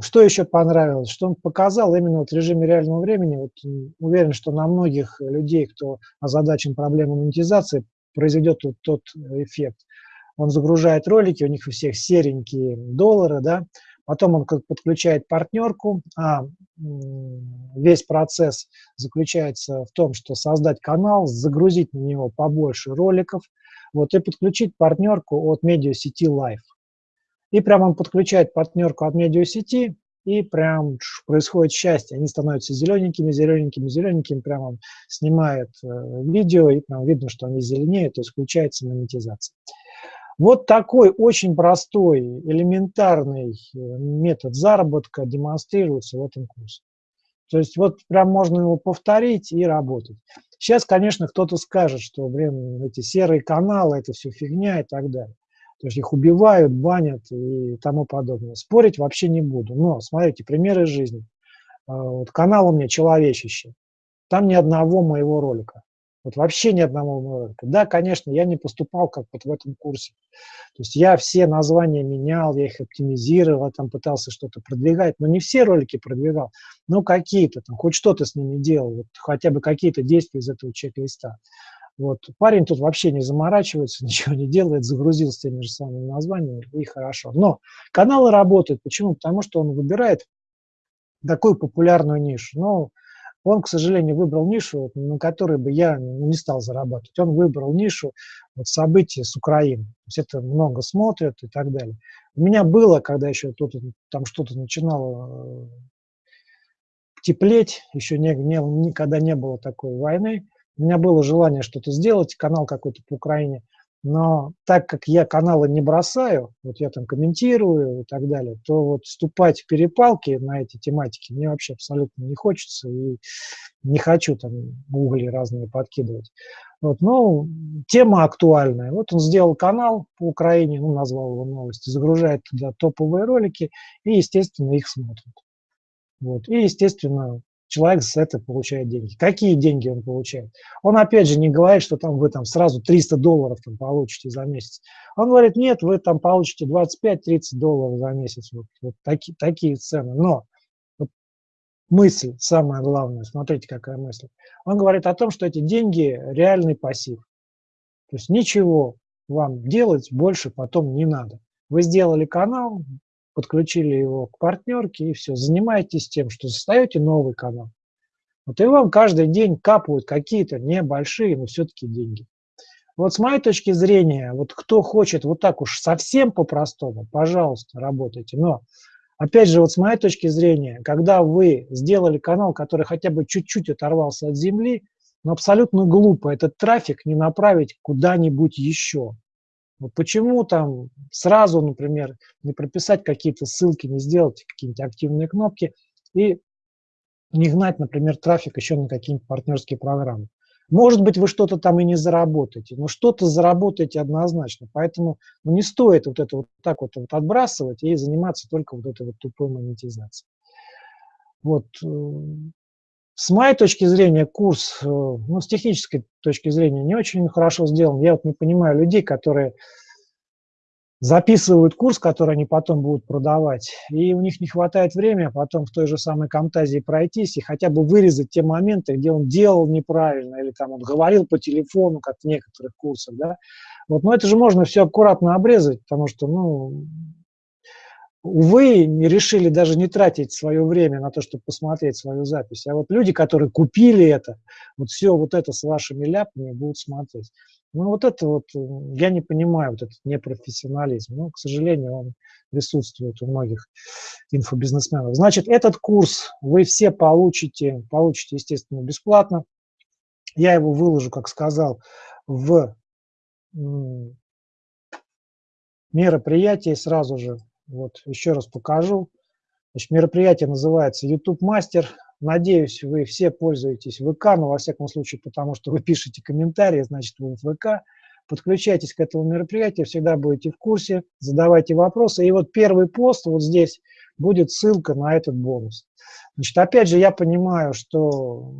что еще понравилось? Что он показал именно вот в режиме реального времени. Вот уверен, что на многих людей, кто озадачен проблемой монетизации, произойдет вот тот эффект. Он загружает ролики, у них у всех серенькие доллары, да, потом он подключает партнерку, а весь процесс заключается в том, что создать канал, загрузить на него побольше роликов, вот, и подключить партнерку от медиасети Live. И прямо он подключает партнерку от медиасети, и прям происходит счастье. Они становятся зелененькими, зелененькими, зелененькими. Прямо он снимает э, видео, и прям видно, что они зеленеют, то есть включается монетизация. Вот такой очень простой, элементарный э, метод заработка демонстрируется в этом курсе. То есть вот прям можно его повторить и работать. Сейчас, конечно, кто-то скажет, что, блин, эти серые каналы, это все фигня и так далее. То есть их убивают, банят и тому подобное. Спорить вообще не буду. Но, смотрите, примеры жизни. А, вот канал у меня «Человечище». Там ни одного моего ролика. Вот вообще ни одного моего ролика. Да, конечно, я не поступал как вот в этом курсе. То есть я все названия менял, я их оптимизировал, там пытался что-то продвигать, но не все ролики продвигал, но какие-то, там хоть что-то с ними делал, вот хотя бы какие-то действия из этого чек-листа. Вот. Парень тут вообще не заморачивается, ничего не делает, загрузил с теми же самыми названиями, и хорошо. Но каналы работают. Почему? Потому что он выбирает такую популярную нишу. Но он, к сожалению, выбрал нишу, на которой бы я не стал зарабатывать. Он выбрал нишу вот, событий с Украины. То есть это много смотрят и так далее. У меня было, когда еще тут, там что-то начинало э, теплеть, еще не, не, никогда не было такой войны, у меня было желание что-то сделать, канал какой-то по Украине, но так как я каналы не бросаю, вот я там комментирую и так далее, то вот вступать в перепалки на эти тематики мне вообще абсолютно не хочется и не хочу там угли разные подкидывать. Вот, ну, тема актуальная. Вот он сделал канал по Украине, ну, назвал его новости, загружает туда топовые ролики и, естественно, их смотрят. Вот. И, естественно, человек с этого получает деньги. Какие деньги он получает? Он опять же не говорит, что там вы там сразу 300 долларов там получите за месяц. Он говорит, нет, вы там получите 25-30 долларов за месяц. Вот, вот таки, такие цены. Но вот мысль, самое главное, смотрите, какая мысль. Он говорит о том, что эти деньги реальный пассив. То есть ничего вам делать больше потом не надо. Вы сделали канал, подключили его к партнерке и все, занимаетесь тем, что создаете новый канал. Вот и вам каждый день капают какие-то небольшие, но все-таки деньги. Вот с моей точки зрения, вот кто хочет вот так уж совсем по-простому, пожалуйста, работайте. Но, опять же, вот с моей точки зрения, когда вы сделали канал, который хотя бы чуть-чуть оторвался от земли, но абсолютно глупо этот трафик не направить куда-нибудь еще. Вот почему там сразу, например, не прописать какие-то ссылки, не сделать какие-нибудь активные кнопки и не гнать, например, трафик еще на какие-нибудь партнерские программы. Может быть, вы что-то там и не заработаете, но что-то заработаете однозначно. Поэтому ну, не стоит вот это вот так вот, вот отбрасывать и заниматься только вот этой вот тупой монетизацией. Вот. С моей точки зрения, курс, э, ну, с технической точки зрения, не очень хорошо сделан. Я вот не понимаю людей, которые записывают курс, который они потом будут продавать, и у них не хватает времени а потом в той же самой Камтазии пройтись и хотя бы вырезать те моменты, где он делал неправильно, или там он говорил по телефону, как в некоторых курсах, да. Вот, но это же можно все аккуратно обрезать, потому что, ну, увы, не решили даже не тратить свое время на то, чтобы посмотреть свою запись. А вот люди, которые купили это, вот все вот это с вашими ляпами будут смотреть. Ну, вот это вот, я не понимаю, вот этот непрофессионализм. Но, к сожалению, он присутствует у многих инфобизнесменов. Значит, этот курс вы все получите, получите, естественно, бесплатно. Я его выложу, как сказал, в мероприятии сразу же. Вот, еще раз покажу. Значит, мероприятие называется YouTube Мастер. Надеюсь, вы все пользуетесь ВК, но во всяком случае, потому что вы пишете комментарии, значит, вы в ВК. Подключайтесь к этому мероприятию, всегда будете в курсе, задавайте вопросы. И вот первый пост вот здесь будет ссылка на этот бонус. Значит, опять же, я понимаю, что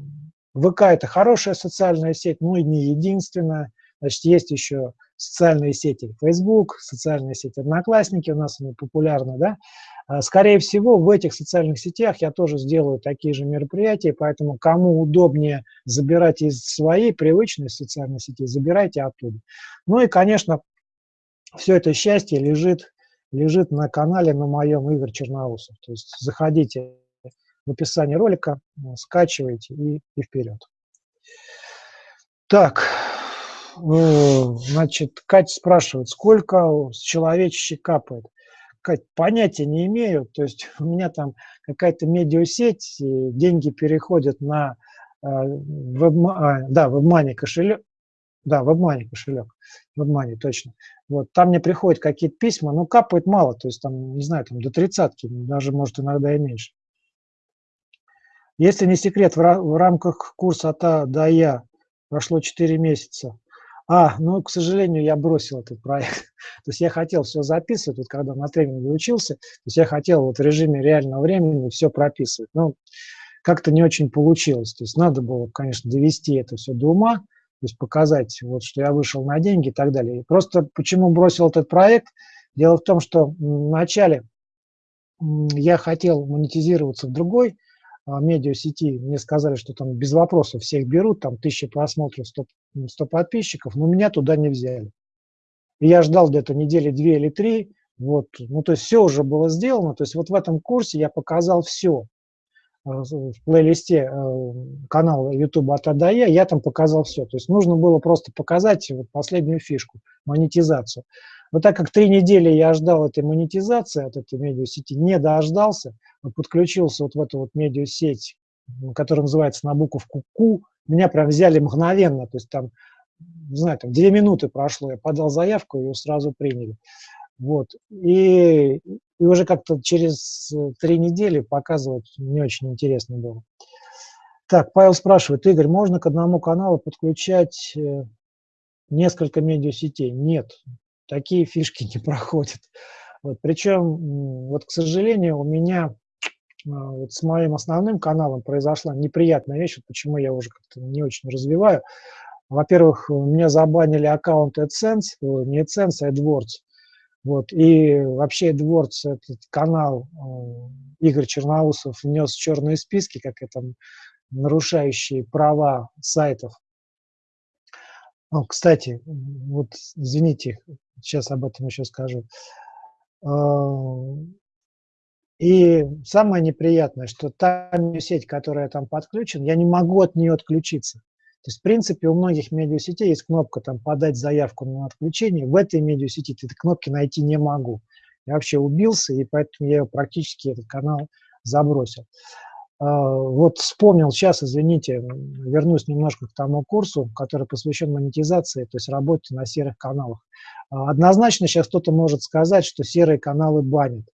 ВК – это хорошая социальная сеть, но и не единственная. Значит, есть еще социальные сети Facebook, социальные сети Одноклассники, у нас они популярны, да. А, скорее всего, в этих социальных сетях я тоже сделаю такие же мероприятия, поэтому кому удобнее забирать из своей привычной социальной сети, забирайте оттуда. Ну и, конечно, все это счастье лежит, лежит на канале на моем Игорь Черноусов. То есть заходите в описании ролика, скачивайте и, и вперед. Так, значит, Катя спрашивает, сколько с человечище капает? Кать, понятия не имею, то есть у меня там какая-то медиасеть, деньги переходят на э, веб, а, да, WebMoney кошелек, да, WebMoney кошелек, WebMoney, точно. Вот, там мне приходят какие-то письма, но капает мало, то есть там, не знаю, там до тридцатки, даже может иногда и меньше. Если не секрет, в рамках курса от А до Я прошло 4 месяца, а, ну, к сожалению, я бросил этот проект. то есть я хотел все записывать, вот когда на тренинге учился, то есть я хотел вот в режиме реального времени все прописывать. Но как-то не очень получилось. То есть надо было, конечно, довести это все до ума, то есть показать, вот, что я вышел на деньги и так далее. И просто почему бросил этот проект? Дело в том, что вначале я хотел монетизироваться в другой медиасети, мне сказали, что там без вопросов всех берут, там тысяча просмотров, 100, 100 подписчиков, но меня туда не взяли. И я ждал где-то недели две или три, вот, ну то есть все уже было сделано, то есть вот в этом курсе я показал все. А, в плейлисте э, канала YouTube от Адая я там показал все. То есть нужно было просто показать вот последнюю фишку, монетизацию. Вот так как три недели я ждал этой монетизации от этой медиасети, не дождался, подключился вот в эту вот медиасеть, которая называется на буковку Q, меня прям взяли мгновенно, то есть там, не знаю, там две минуты прошло, я подал заявку, ее сразу приняли. Вот. И, и уже как-то через три недели показывать не очень интересно было. Так, Павел спрашивает, Игорь, можно к одному каналу подключать э, несколько медиасетей? Нет, такие фишки не проходят. Вот, причем, вот, к сожалению, у меня а, вот с моим основным каналом произошла неприятная вещь, вот почему я уже как-то не очень развиваю. Во-первых, меня забанили аккаунт AdSense, не AdSense, а AdWords. Вот, и вообще AdWords, этот канал э, Игорь Черноусов внес в черные списки, как это нарушающие права сайтов. О, кстати, вот извините, сейчас об этом еще скажу. А, и самое неприятное, что та сеть, которая там подключена, я не могу от нее отключиться. То есть, в принципе, у многих медиасетей есть кнопка там «Подать заявку на отключение». В этой медиасети этой кнопки найти не могу. Я вообще убился, и поэтому я практически этот канал забросил. А, вот вспомнил сейчас, извините, вернусь немножко к тому курсу, который посвящен монетизации, то есть работе на серых каналах. А, однозначно сейчас кто-то может сказать, что серые каналы банят.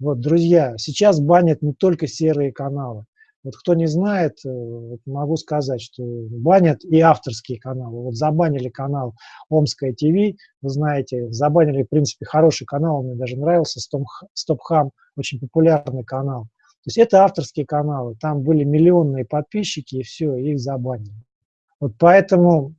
Вот, друзья, сейчас банят не только серые каналы. Вот кто не знает, э, могу сказать, что банят и авторские каналы. Вот забанили канал Омская ТВ, вы знаете, забанили, в принципе, хороший канал, мне даже нравился, Стопхам, очень популярный канал. Есть это авторские каналы, там были миллионные подписчики, и все, их забанили. Вот поэтому,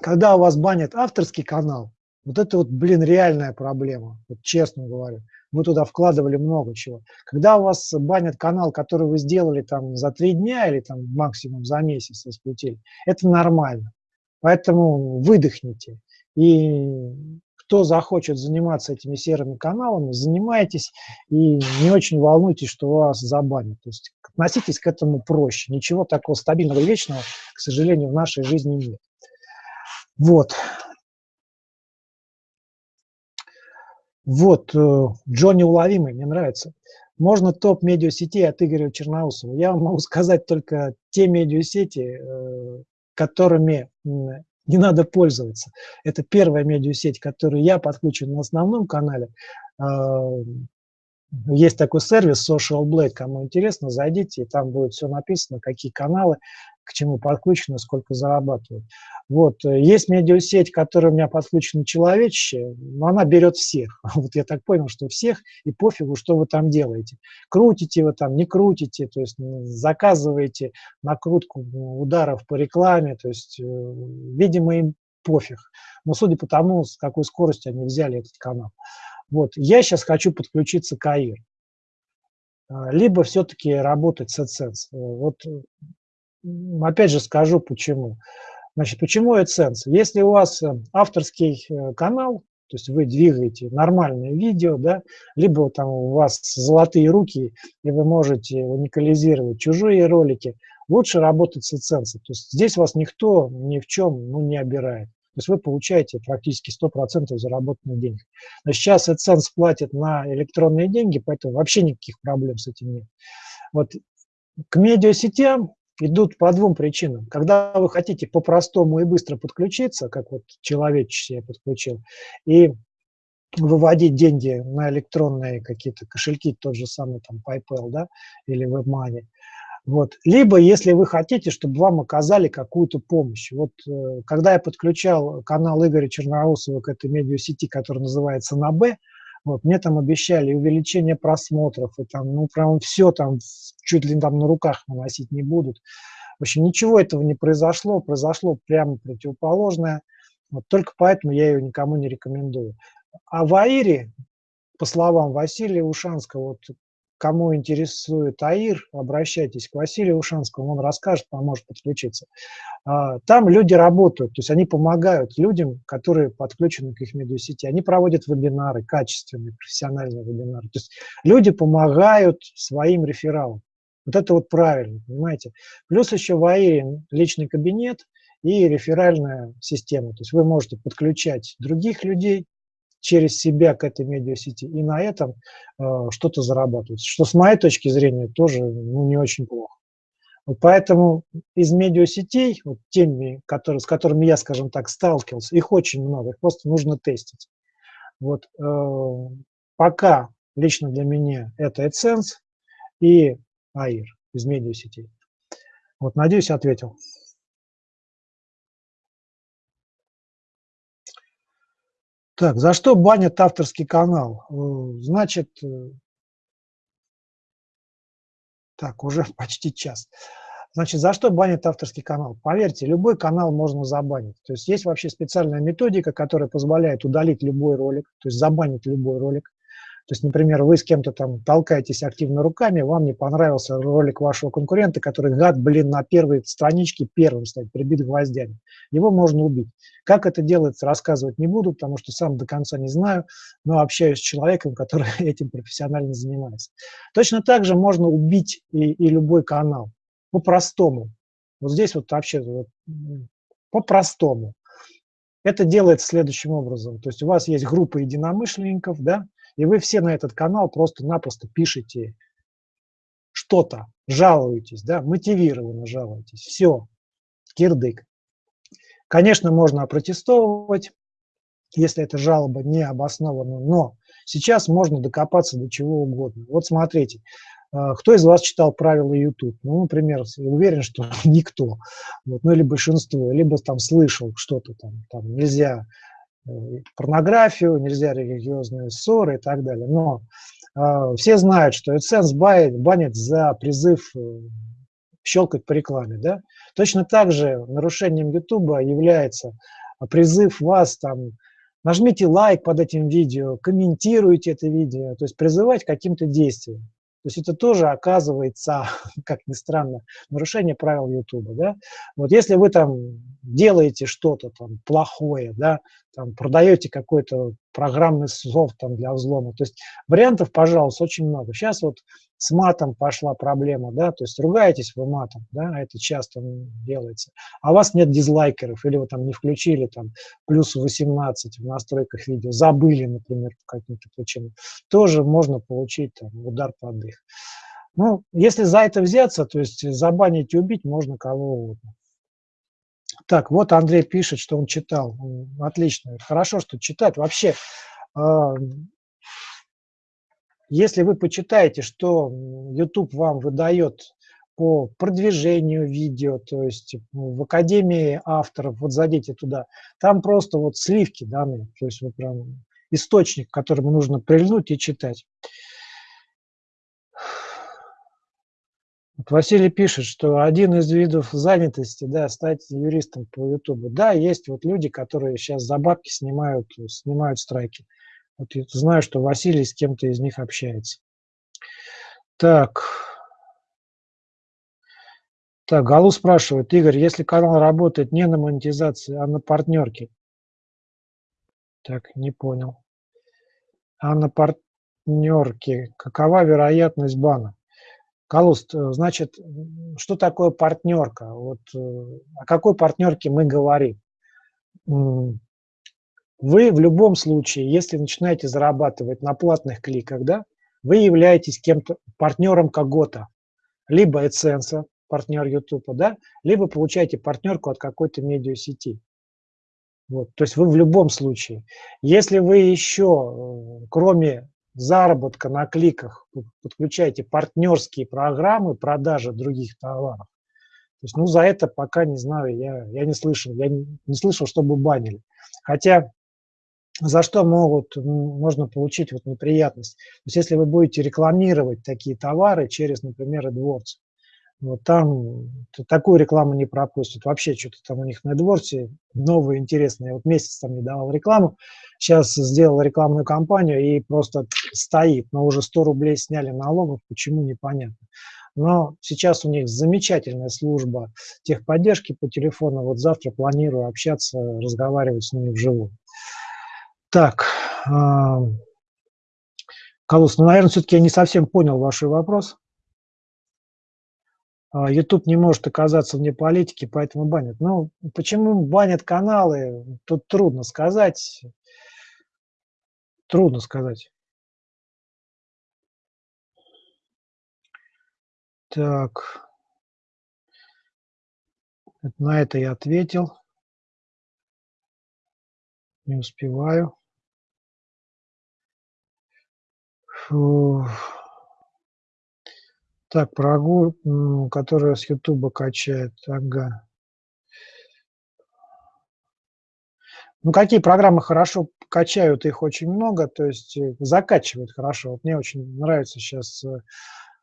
когда у вас банят авторский канал, вот это вот, блин, реальная проблема, вот честно говорю. Мы туда вкладывали много чего. Когда у вас банят канал, который вы сделали там за три дня или там максимум за месяц раскрутили, это нормально. Поэтому выдохните. И кто захочет заниматься этими серыми каналами, занимайтесь и не очень волнуйтесь, что вас забанят. То есть относитесь к этому проще. Ничего такого стабильного и вечного, к сожалению, в нашей жизни нет. Вот. Вот, э, Джонни Уловимый, мне нравится. Можно топ медиасетей от Игоря Черноусова. Я вам могу сказать только те медиасети, э, которыми не надо пользоваться. Это первая медиасеть, которую я подключен на основном канале. А, есть такой сервис Social Blade, кому интересно, зайдите, и там будет все написано, какие каналы, к чему подключены, сколько зарабатывают. Вот. Э, есть медиасеть, которая у меня подключена человеческая, но она берет всех. Вот я так понял, что всех, и пофигу, что вы там делаете. Крутите вы там, не крутите, то есть заказываете накрутку ударов по рекламе, то есть, э, видимо, им пофиг. Но судя по тому, с какой скоростью они взяли этот канал. Вот. Я сейчас хочу подключиться к АИР. А, либо все-таки работать с AdSense. Вот опять же скажу почему. Значит, почему AdSense? Если у вас э, авторский э, канал, то есть вы двигаете нормальное видео, да, либо там у вас золотые руки, и вы можете уникализировать чужие ролики, лучше работать с AdSense. То есть здесь вас никто ни в чем ну, не обирает. То есть вы получаете практически 100% заработанных денег. Но сейчас AdSense платит на электронные деньги, поэтому вообще никаких проблем с этим нет. Вот к медиасетям идут по двум причинам. Когда вы хотите по-простому и быстро подключиться, как вот человеческий я подключил, и выводить деньги на электронные какие-то кошельки, тот же самый там PayPal, да, или WebMoney, вот. Либо, если вы хотите, чтобы вам оказали какую-то помощь. Вот э, когда я подключал канал Игоря Черноусова к этой медиасети, которая называется на Б, вот, мне там обещали увеличение просмотров, и там, ну, прям все там, чуть ли там на руках наносить не будут. В общем, ничего этого не произошло, произошло прямо противоположное. Вот, только поэтому я ее никому не рекомендую. А в Аире, по словам Василия Ушанского, вот Кому интересует АИР, обращайтесь к Василию Ушанскому, он расскажет, поможет подключиться. А, там люди работают, то есть они помогают людям, которые подключены к их медиасети. Они проводят вебинары, качественные, профессиональные вебинары. То есть люди помогают своим рефералам. Вот это вот правильно, понимаете. Плюс еще в АИРе личный кабинет и реферальная система. То есть вы можете подключать других людей, через себя к этой медиасети и на этом э, что-то зарабатывать. Что с моей точки зрения тоже ну, не очень плохо. Вот поэтому из медиасетей, вот теми, которые, с которыми я, скажем так, сталкивался, их очень много, их просто нужно тестить. Вот э, пока лично для меня это AdSense и AIR из медиасетей. Вот, надеюсь, ответил. Так, за что банят авторский канал? Э, значит, э, так, уже почти час. Значит, за что банят авторский канал? Поверьте, любой канал можно забанить. То есть есть вообще специальная методика, которая позволяет удалить любой ролик, то есть забанить любой ролик. То есть, например, вы с кем-то там толкаетесь активно руками, вам не понравился ролик вашего конкурента, который, гад, блин, на первой страничке первым стоит, прибит гвоздями. Его можно убить. Как это делается, рассказывать не буду, потому что сам до конца не знаю, но общаюсь с человеком, который этим профессионально занимается. Точно так же можно убить и, и любой канал. По-простому. Вот здесь вот вообще вот, по-простому. Это делается следующим образом. То есть у вас есть группа единомышленников, да, и вы все на этот канал просто-напросто пишете что-то, жалуетесь, да, мотивированно жалуетесь. Все, кирдык. Конечно, можно опротестовывать, если эта жалоба не обоснована, но сейчас можно докопаться до чего угодно. Вот смотрите, а, кто из вас читал правила YouTube? Ну, например, уверен, что никто, вот, ну или большинство, либо там слышал что-то там, там нельзя Э, порнографию, нельзя религиозные ссоры и так далее. Но э, все знают, что AdSense банит за призыв э, щелкать по рекламе. Да? Точно так же нарушением YouTube является призыв вас там нажмите лайк под этим видео, комментируйте это видео, то есть призывать к каким-то действиям. То есть это тоже оказывается, как ни странно, нарушение правил YouTube. Да? Вот если вы там делаете что-то там плохое, да, там продаете какой-то программный софт там для взлома, то есть вариантов, пожалуйста, очень много. Сейчас вот с матом пошла проблема, да, то есть ругаетесь вы матом, да, это часто делается, а у вас нет дизлайкеров, или вы там не включили там плюс 18 в настройках видео, забыли, например, по каким-то причинам, тоже можно получить там, удар под дых. Ну, если за это взяться, то есть забанить и убить можно кого угодно. Так, вот Андрей пишет, что он читал. Отлично, хорошо, что читать. Вообще, а, если вы почитаете, что YouTube вам выдает по продвижению видео, то есть в Академии авторов, вот зайдите туда, там просто вот сливки даны, то есть вот прям источник, к которому нужно прильнуть и читать. Вот Василий пишет, что один из видов занятости, да, стать юристом по YouTube. Да, есть вот люди, которые сейчас за бабки снимают, снимают страйки. Вот я знаю, что Василий с кем-то из них общается. Так. Так, Галу спрашивает, Игорь, если канал работает не на монетизации, а на партнерке? Так, не понял. А на партнерке какова вероятность бана? Калуст, значит, что такое партнерка? Вот э, о какой партнерке мы говорим? Вы в любом случае, если начинаете зарабатывать на платных кликах, да, вы являетесь кем-то, партнером кого-то. Либо AdSense, партнер YouTube, да, либо получаете партнерку от какой-то медиасети. Вот, то есть вы в любом случае. Если вы еще, э, кроме заработка на кликах, подключаете партнерские программы продажи других товаров, то есть, ну, за это пока не знаю, я, я не слышал, я не, не слышал, чтобы банили. Хотя за что могут, можно получить вот неприятность. То есть если вы будете рекламировать такие товары через, например, AdWords, вот там такую рекламу не пропустят. Вообще что-то там у них на AdWords новое, интересное. Вот месяц там не давал рекламу, сейчас сделал рекламную кампанию и просто стоит. Но уже 100 рублей сняли налогов, почему непонятно. Но сейчас у них замечательная служба техподдержки по телефону. Вот завтра планирую общаться, разговаривать с ними вживую. Так, Калус, ну, наверное, все-таки я не совсем понял ваш вопрос. А, YouTube не может оказаться вне политики, поэтому банят. Ну, почему банят каналы, тут трудно сказать. Трудно сказать. Так. На это я ответил. Не успеваю. Так, про Агу, которая с Ютуба качает. Ага. Ну, какие программы хорошо качают, их очень много, то есть э, закачивают хорошо. Вот мне очень нравится сейчас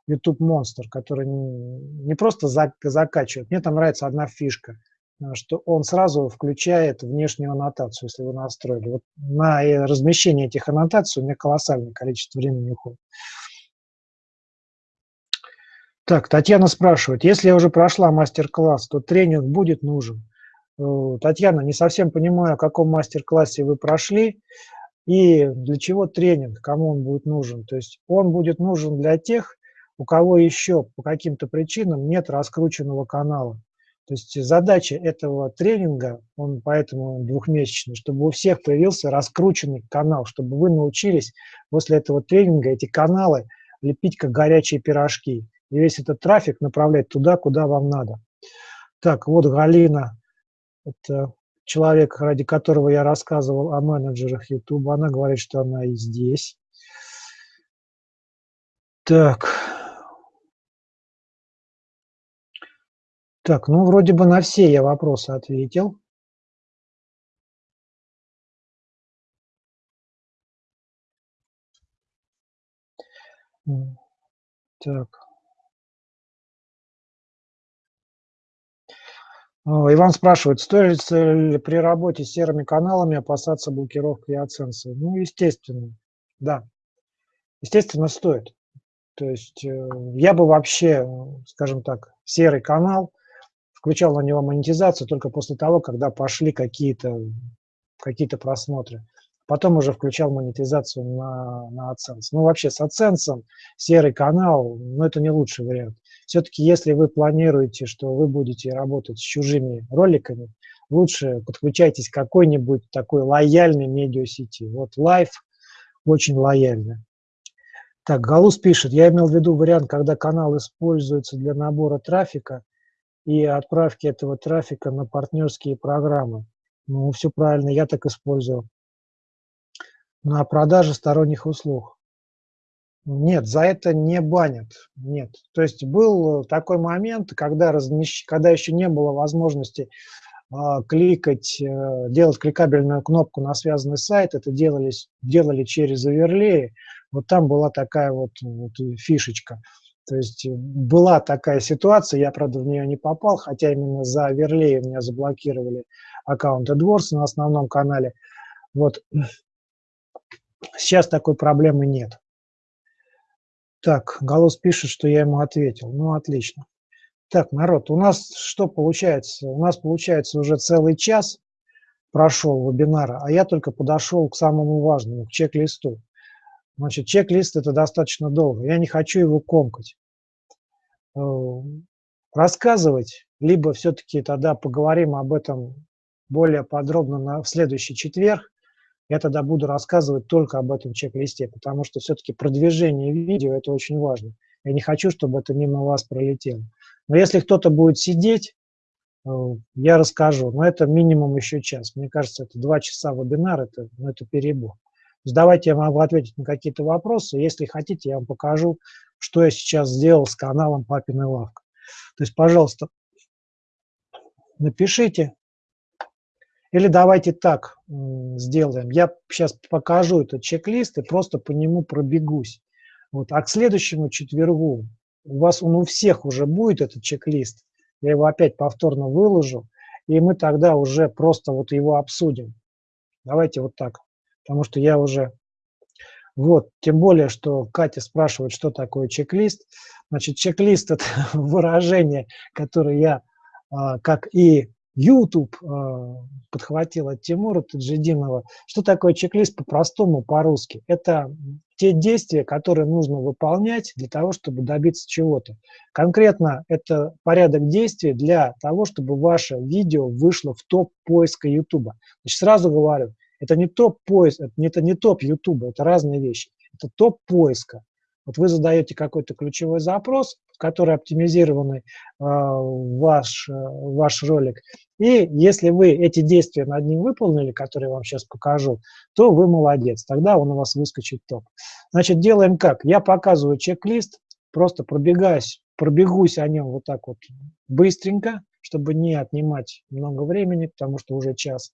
YouTube Monster, который не просто закачивает, мне там нравится одна фишка – что он сразу включает внешнюю аннотацию, если вы настроили. Вот на э, размещение этих аннотаций у меня колоссальное количество времени уходит. Так, Татьяна спрашивает, если я уже прошла мастер-класс, то тренинг будет нужен? Э, Татьяна, не совсем понимаю, о каком мастер-классе вы прошли и для чего тренинг, кому он будет нужен. То есть он будет нужен для тех, у кого еще по каким-то причинам нет раскрученного канала. То есть задача этого тренинга, он поэтому двухмесячный, чтобы у всех появился раскрученный канал, чтобы вы научились после этого тренинга эти каналы лепить как горячие пирожки. И весь этот трафик направлять туда, куда вам надо. Так, вот Галина, это человек, ради которого я рассказывал о менеджерах YouTube. Она говорит, что она и здесь. Так, Так, ну вроде бы на все я вопросы ответил. Так. Иван спрашивает, стоит ли при работе с серыми каналами опасаться блокировки и оценки? Ну, естественно, да. Естественно, стоит. То есть э, я бы вообще, скажем так, серый канал, включал на него монетизацию только после того, когда пошли какие-то какие, -то, просмотры. Потом уже включал монетизацию на, на AdSense. Ну, вообще с AdSense серый канал, ну, это не лучший вариант. Все-таки, если вы планируете, что вы будете работать с чужими роликами, лучше подключайтесь к какой-нибудь такой лояльной медиасети. Вот Live очень лояльно. Так, Галус пишет, я имел в виду вариант, когда канал используется для набора трафика и отправки этого трафика на партнерские программы. Ну, все правильно, я так использовал. На продаже сторонних услуг. Нет, за это не банят. Нет. То есть был такой момент, когда, размещ... когда еще не было возможности а, кликать, э, делать кликабельную кнопку на связанный сайт, это делались, делали через оверлеи, вот там была такая вот, вот фишечка. То есть была такая ситуация, я, правда, в нее не попал, хотя именно за оверлеи меня заблокировали аккаунт AdWords на основном канале. Вот сейчас такой проблемы нет. Так, Голос пишет, что я ему ответил. Ну, отлично. Так, народ, у нас что получается? У нас получается уже целый час прошел вебинара, а я только подошел к самому важному, к чек-листу. Значит, чек-лист – это достаточно долго. Я не хочу его комкать. Э, рассказывать, либо все-таки тогда поговорим об этом более подробно на, в следующий четверг. Я тогда буду рассказывать только об этом чек-листе, потому что все-таки продвижение видео – это очень важно. Я не хочу, чтобы это мимо вас пролетело. Но если кто-то будет сидеть, э, я расскажу, но это минимум еще час. Мне кажется, это два часа вебинар, это, ну, это перебор. То есть давайте я могу ответить на какие-то вопросы. Если хотите, я вам покажу, что я сейчас сделал с каналом Папиной Лавка. То есть, пожалуйста, напишите. Или давайте так сделаем. Я сейчас покажу этот чек-лист и просто по нему пробегусь. Вот. А к следующему четвергу у вас он у всех уже будет этот чек-лист, я его опять повторно выложу, и мы тогда уже просто вот его обсудим. Давайте вот так, потому что я уже... Вот, тем более, что Катя спрашивает, что такое чек-лист. Значит, чек-лист – это выражение, которое я, а, как и YouTube а, подхватил от Тимура Таджидинова. Что такое чек-лист по-простому, по-русски? Это те действия, которые нужно выполнять для того, чтобы добиться чего-то. Конкретно это порядок действий для того, чтобы ваше видео вышло в топ поиска YouTube. Значит, сразу говорю, это не топ поиск, это не топ YouTube, это разные вещи. Это топ поиска. Вот вы задаете какой-то ключевой запрос, который оптимизированный э, ваш, э, ваш ролик. И если вы эти действия над ним выполнили, которые я вам сейчас покажу, то вы молодец. Тогда он у вас выскочит топ. Значит, делаем как? Я показываю чек-лист, просто пробегаюсь, пробегусь о нем вот так вот быстренько, чтобы не отнимать много времени, потому что уже час.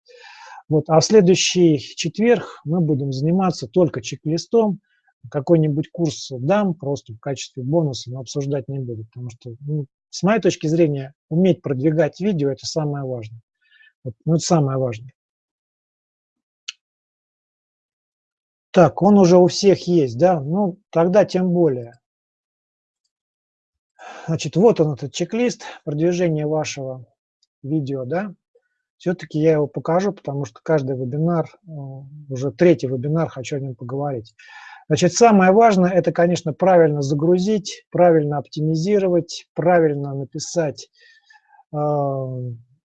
Вот. А в следующий четверг мы будем заниматься только чек-листом, какой-нибудь курс дам просто в качестве бонуса, но обсуждать не буду, потому что, ну, с моей точки зрения, уметь продвигать видео – это самое важное. Вот, ну, это самое важное. Так, он уже у всех есть, да? Ну, тогда тем более. Значит, вот он, этот чек-лист продвижения вашего видео, да? Все-таки я его покажу, потому что каждый вебинар, э, уже третий вебинар, хочу о нем поговорить. Значит, самое важное – это, конечно, правильно загрузить, правильно оптимизировать, правильно написать э,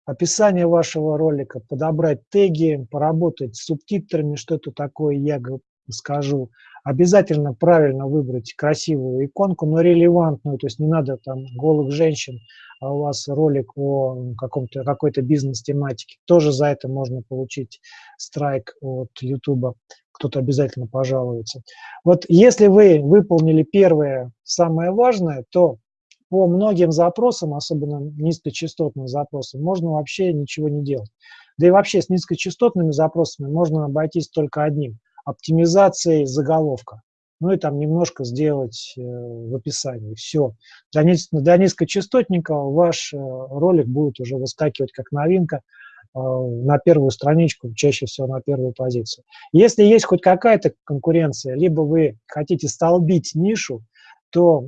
описание вашего ролика, подобрать теги, поработать с субтитрами, что это такое, я скажу. Обязательно правильно выбрать красивую иконку, но релевантную, то есть не надо там голых женщин, у вас ролик о каком-то какой-то бизнес-тематике. Тоже за это можно получить страйк от YouTube кто-то обязательно пожалуется. Вот если вы выполнили первое, самое важное, то по многим запросам, особенно низкочастотным запросам, можно вообще ничего не делать. Да и вообще с низкочастотными запросами можно обойтись только одним – оптимизацией заголовка. Ну и там немножко сделать э, в описании. Все. Для, для низкочастотника ваш э, ролик будет уже выскакивать как новинка – Э, на первую страничку, чаще всего на первую позицию. Если есть хоть какая-то конкуренция, либо вы хотите столбить нишу, то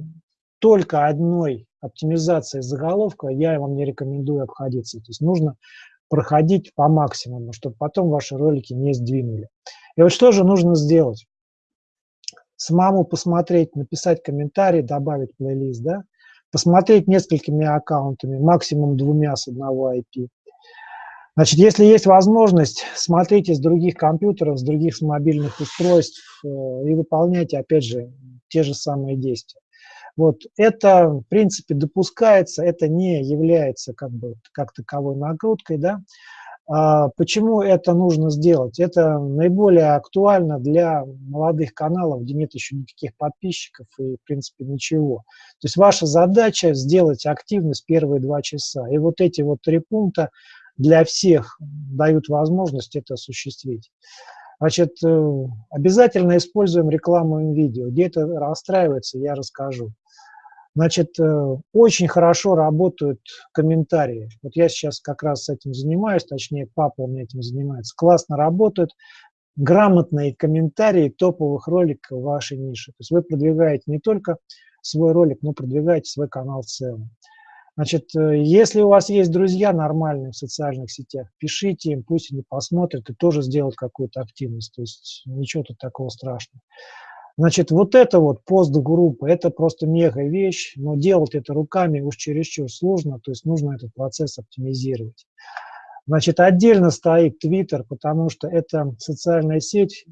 только одной оптимизацией заголовка я вам не рекомендую обходиться. То есть нужно проходить по максимуму, чтобы потом ваши ролики не сдвинули. И вот что же нужно сделать? Самому посмотреть, написать комментарий, добавить плейлист, да? посмотреть несколькими аккаунтами, максимум двумя с одного IP. Значит, если есть возможность, смотрите с других компьютеров, с других мобильных устройств э, и выполняйте, опять же, те же самые действия. Вот это, в принципе, допускается, это не является как бы как таковой нагрузкой, да. А почему это нужно сделать? Это наиболее актуально для молодых каналов, где нет еще никаких подписчиков и, в принципе, ничего. То есть ваша задача сделать активность первые два часа. И вот эти вот три пункта для всех дают возможность это осуществить. Значит, э, обязательно используем рекламу видео. Где это расстраивается, я расскажу. Значит, э, очень хорошо работают комментарии. Вот я сейчас как раз этим занимаюсь, точнее, папа у меня этим занимается. Классно работают грамотные комментарии топовых роликов вашей нише. То есть вы продвигаете не только свой ролик, но продвигаете свой канал в целом. Значит, э, если у вас есть друзья нормальные в социальных сетях, пишите им, пусть они посмотрят и тоже сделают какую-то активность. То есть ничего тут такого страшного. Значит, вот это вот постгруппа, это просто мега вещь, но делать это руками уж чересчур сложно, то есть нужно этот процесс оптимизировать. Значит, отдельно стоит Twitter, потому что это социальная сеть,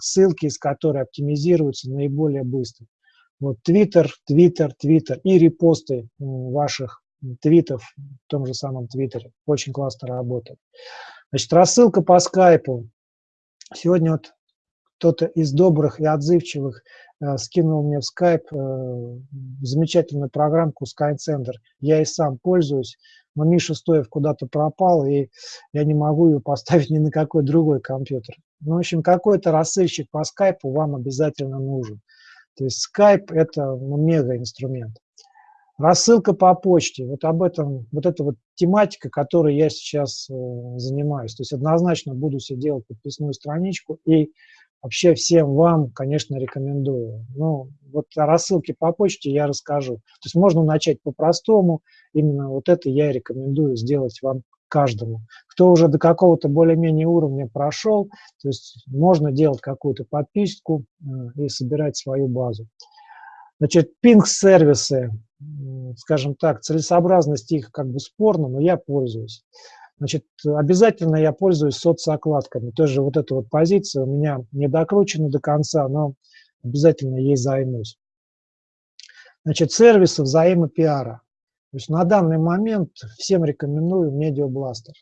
ссылки из которой оптимизируются наиболее быстро. Вот Twitter, Twitter, Twitter и репосты ваших твитов в том же самом Твиттере. Очень классно работает. Значит, рассылка по скайпу. Сегодня вот кто-то из добрых и отзывчивых э, скинул мне в скайп э, замечательную программку SkyCenter. Я и сам пользуюсь, но Миша Стоев куда-то пропал, и я не могу ее поставить ни на какой другой компьютер. Ну, в общем, какой-то рассылщик по скайпу вам обязательно нужен. То есть скайп – это ну, мега-инструмент. Рассылка по почте, вот об этом, вот эта вот тематика, которой я сейчас э, занимаюсь. То есть однозначно буду себе делать подписную страничку и Вообще всем вам, конечно, рекомендую. Ну, вот о рассылке по почте я расскажу. То есть можно начать по-простому. Именно вот это я рекомендую сделать вам каждому. Кто уже до какого-то более-менее уровня прошел, то есть можно делать какую-то подписку э, и собирать свою базу. Значит, пинг-сервисы, скажем так, целесообразность их как бы спорна, но я пользуюсь. Значит, обязательно я пользуюсь соцокладками. Тоже вот эта вот позиция у меня не докручена до конца, но обязательно ей займусь. Значит, сервисы взаимопиара. То есть на данный момент всем рекомендую Медиабластер.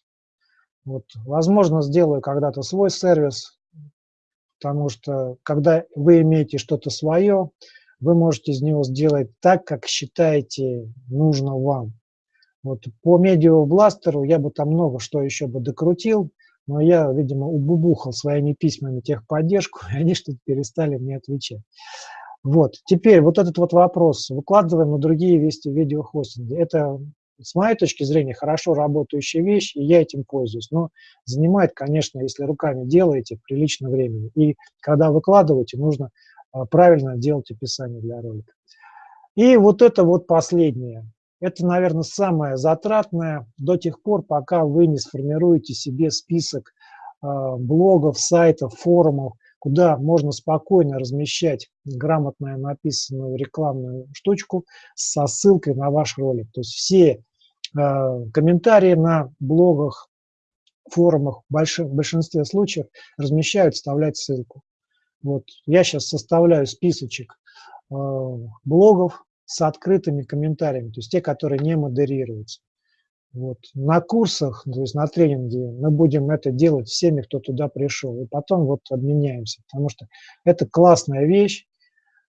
Вот, возможно, сделаю когда-то свой сервис, потому что когда вы имеете что-то свое, вы можете из него сделать так, как считаете нужно вам. Вот по медиабластеру я бы там много что еще бы докрутил, но я, видимо, убубухал своими письмами техподдержку, и они что-то перестали мне отвечать. Вот, теперь вот этот вот вопрос выкладываем на другие вести видеохостинги. Это, с моей точки зрения, хорошо работающая вещь, и я этим пользуюсь. Но занимает, конечно, если руками делаете, прилично времени. И когда выкладываете, нужно а, правильно делать описание для ролика. И вот это вот последнее. Это, наверное, самое затратное до тех пор, пока вы не сформируете себе список э, блогов, сайтов, форумов, куда можно спокойно размещать грамотно написанную рекламную штучку со ссылкой на ваш ролик. То есть все э, комментарии на блогах, форумах в, большинстве случаев размещают, вставлять ссылку. Вот я сейчас составляю списочек э, блогов, с открытыми комментариями, то есть те, которые не модерируются. Вот. На курсах, то есть на тренинге мы будем это делать всеми, кто туда пришел, и потом вот обменяемся, потому что это классная вещь.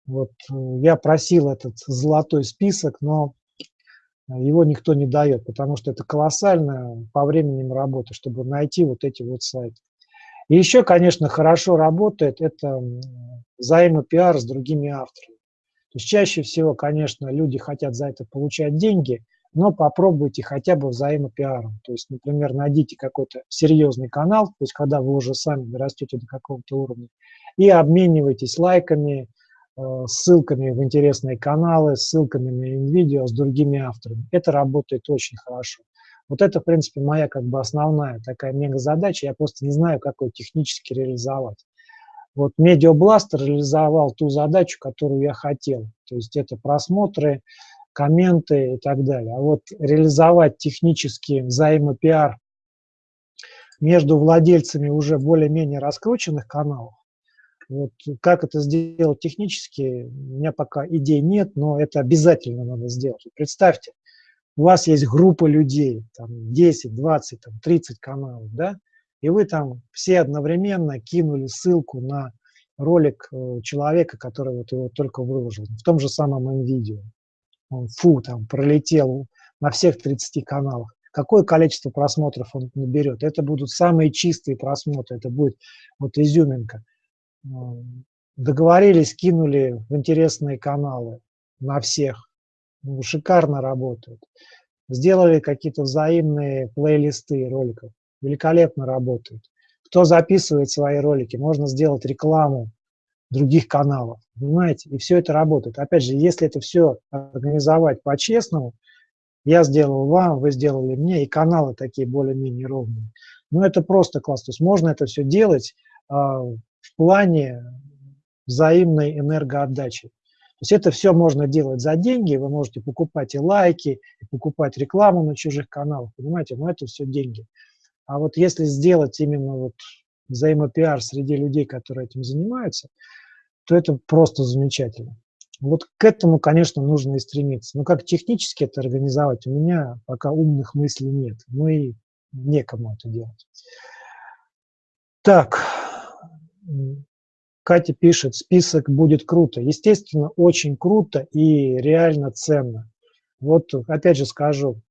Вот э, я просил этот золотой список, но его никто не дает, потому что это колоссально по временем работы, чтобы найти вот эти вот сайты. И еще, конечно, хорошо работает это взаимопиар с другими авторами. То есть чаще всего, конечно, люди хотят за это получать деньги, но попробуйте хотя бы взаимопиаром. То есть, например, найдите какой-то серьезный канал, то есть когда вы уже сами растете до какого-то уровня, и обменивайтесь лайками, э, ссылками в интересные каналы, ссылками на видео с другими авторами. Это работает очень хорошо. Вот это, в принципе, моя как бы основная такая мега-задача. Я просто не знаю, как ее технически реализовать. Вот Медиабластер реализовал ту задачу, которую я хотел. То есть это просмотры, комменты и так далее. А вот реализовать технически взаимопиар между владельцами уже более-менее раскрученных каналов, вот как это сделать технически, у меня пока идей нет, но это обязательно надо сделать. Представьте, у вас есть группа людей, там 10, 20, там 30 каналов, да, и вы там все одновременно кинули ссылку на ролик э, человека, который вот его только выложил, в том же самом видео. Он, фу, там пролетел на всех 30 каналах. Какое количество просмотров он наберет? Это будут самые чистые просмотры, это будет вот изюминка. Договорились, кинули в интересные каналы на всех. Ну, шикарно работают. Сделали какие-то взаимные плейлисты роликов великолепно работают. Кто записывает свои ролики, можно сделать рекламу других каналов, понимаете? И все это работает. Опять же, если это все организовать по-честному, я сделал вам, вы сделали мне, и каналы такие более-менее ровные. Ну, это просто класс. То есть можно это все делать а, в плане взаимной энергоотдачи. То есть это все можно делать за деньги, вы можете покупать и лайки, и покупать рекламу на чужих каналах, понимаете, но это все деньги. А вот если сделать именно вот взаимопиар среди людей, которые этим занимаются, то это просто замечательно. Вот к этому, конечно, нужно и стремиться. Но как технически это организовать, у меня пока умных мыслей нет. Ну и некому это делать. Так, Катя пишет, список будет круто. Естественно, очень круто и реально ценно. Вот опять же скажу,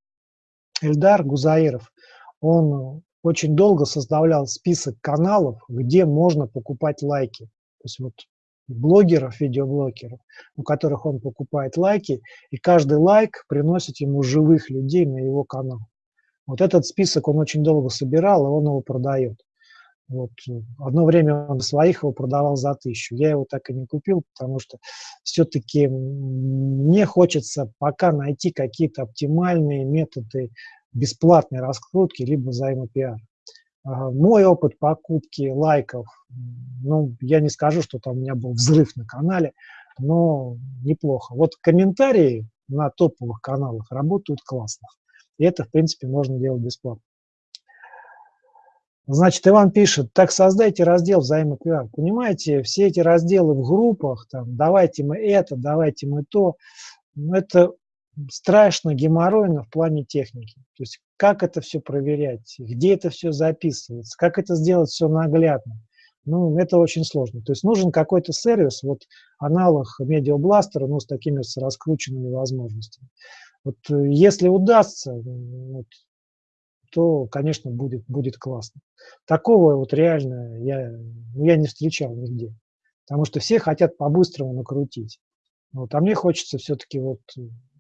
Эльдар Гузаиров, он очень долго составлял список каналов, где можно покупать лайки. То есть вот блогеров, видеоблогеров, у которых он покупает лайки, и каждый лайк приносит ему живых людей на его канал. Вот этот список он очень долго собирал, и он его продает. Вот. Одно время он своих его продавал за тысячу. Я его так и не купил, потому что все-таки мне хочется пока найти какие-то оптимальные методы бесплатной раскрутки, либо взаимопиар. Мой опыт покупки лайков, ну, я не скажу, что там у меня был взрыв на канале, но неплохо. Вот комментарии на топовых каналах работают классно. И это, в принципе, можно делать бесплатно. Значит, Иван пишет, так создайте раздел взаимопиар. Понимаете, все эти разделы в группах, там, давайте мы это, давайте мы то, ну, это страшно геморройно в плане техники. То есть как это все проверять, где это все записывается, как это сделать все наглядно. Ну, это очень сложно. То есть нужен какой-то сервис, вот аналог медиабластера, но с такими с раскрученными возможностями. Вот э, если удастся, вот, то, конечно, будет, будет классно. Такого вот реально я, ну, я не встречал нигде. Потому что все хотят по-быстрому накрутить. Вот, а мне хочется все-таки вот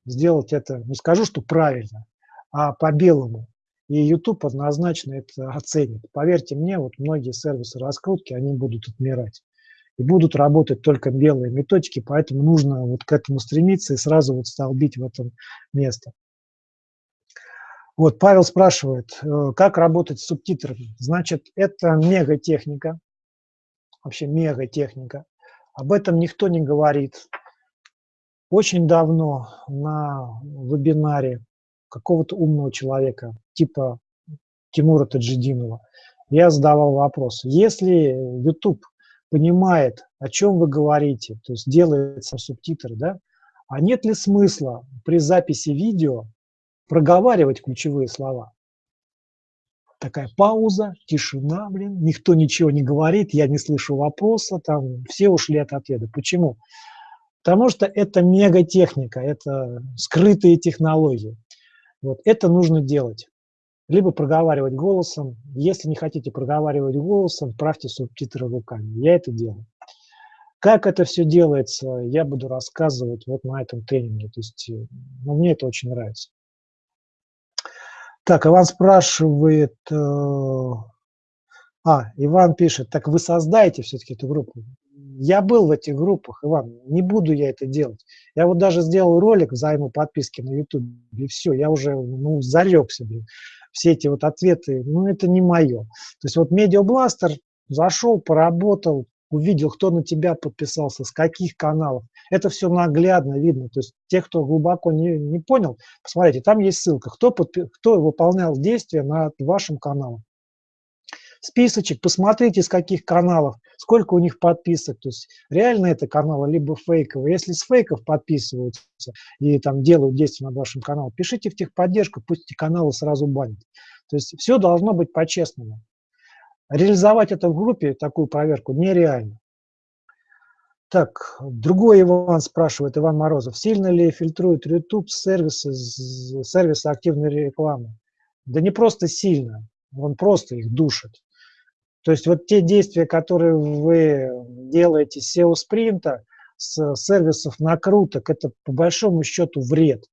сделать это, не скажу, что правильно, а по-белому. И YouTube однозначно это оценит. Поверьте мне, вот многие сервисы раскрутки, они будут отмирать. И будут работать только белые методики, поэтому нужно вот к этому стремиться и сразу вот столбить в этом место. Вот Павел спрашивает, э, как работать с субтитрами. Значит, это мегатехника, вообще мегатехника. Об этом никто не говорит. Очень давно на вебинаре какого-то умного человека, типа Тимура Таджидинова, я задавал вопрос. Если YouTube понимает, о чем вы говорите, то есть делает субтитры, да, а нет ли смысла при записи видео проговаривать ключевые слова? Такая пауза, тишина, блин, никто ничего не говорит, я не слышу вопроса, там все ушли от ответа. Почему? Потому что это мегатехника, это скрытые технологии. Вот это нужно делать. Либо проговаривать голосом. Если не хотите проговаривать голосом, правьте субтитры руками. Я это делаю. Как это все делается, я буду рассказывать вот на этом тренинге. То есть э, ну, мне это очень нравится. Так, Иван спрашивает, э, а, Иван пишет, так вы создаете все-таки эту группу? Я был в этих группах, Иван, не буду я это делать. Я вот даже сделал ролик взаимоподписки на YouTube, и все, я уже ну, зарекся, блин. Все эти вот ответы, ну это не мое. То есть вот Медиабластер зашел, поработал, увидел, кто на тебя подписался, с каких каналов. Это все наглядно видно. То есть те, кто глубоко не, не понял, посмотрите, там есть ссылка, кто, подпи кто выполнял действия над вашим каналом списочек, посмотрите, с каких каналов, сколько у них подписок. То есть реально это каналы, либо фейковые. Если с фейков подписываются и там делают действия над вашим каналом, пишите в техподдержку, пусть каналы сразу банят. То есть все должно быть по-честному. Реализовать это в группе, такую проверку, нереально. Так, другой Иван спрашивает, Иван Морозов, сильно ли фильтрует YouTube сервисы, сервисы активной рекламы? Да не просто сильно, он просто их душит. То есть вот те действия, которые вы делаете с SEO-спринта, с сервисов накруток, это по большому счету вред.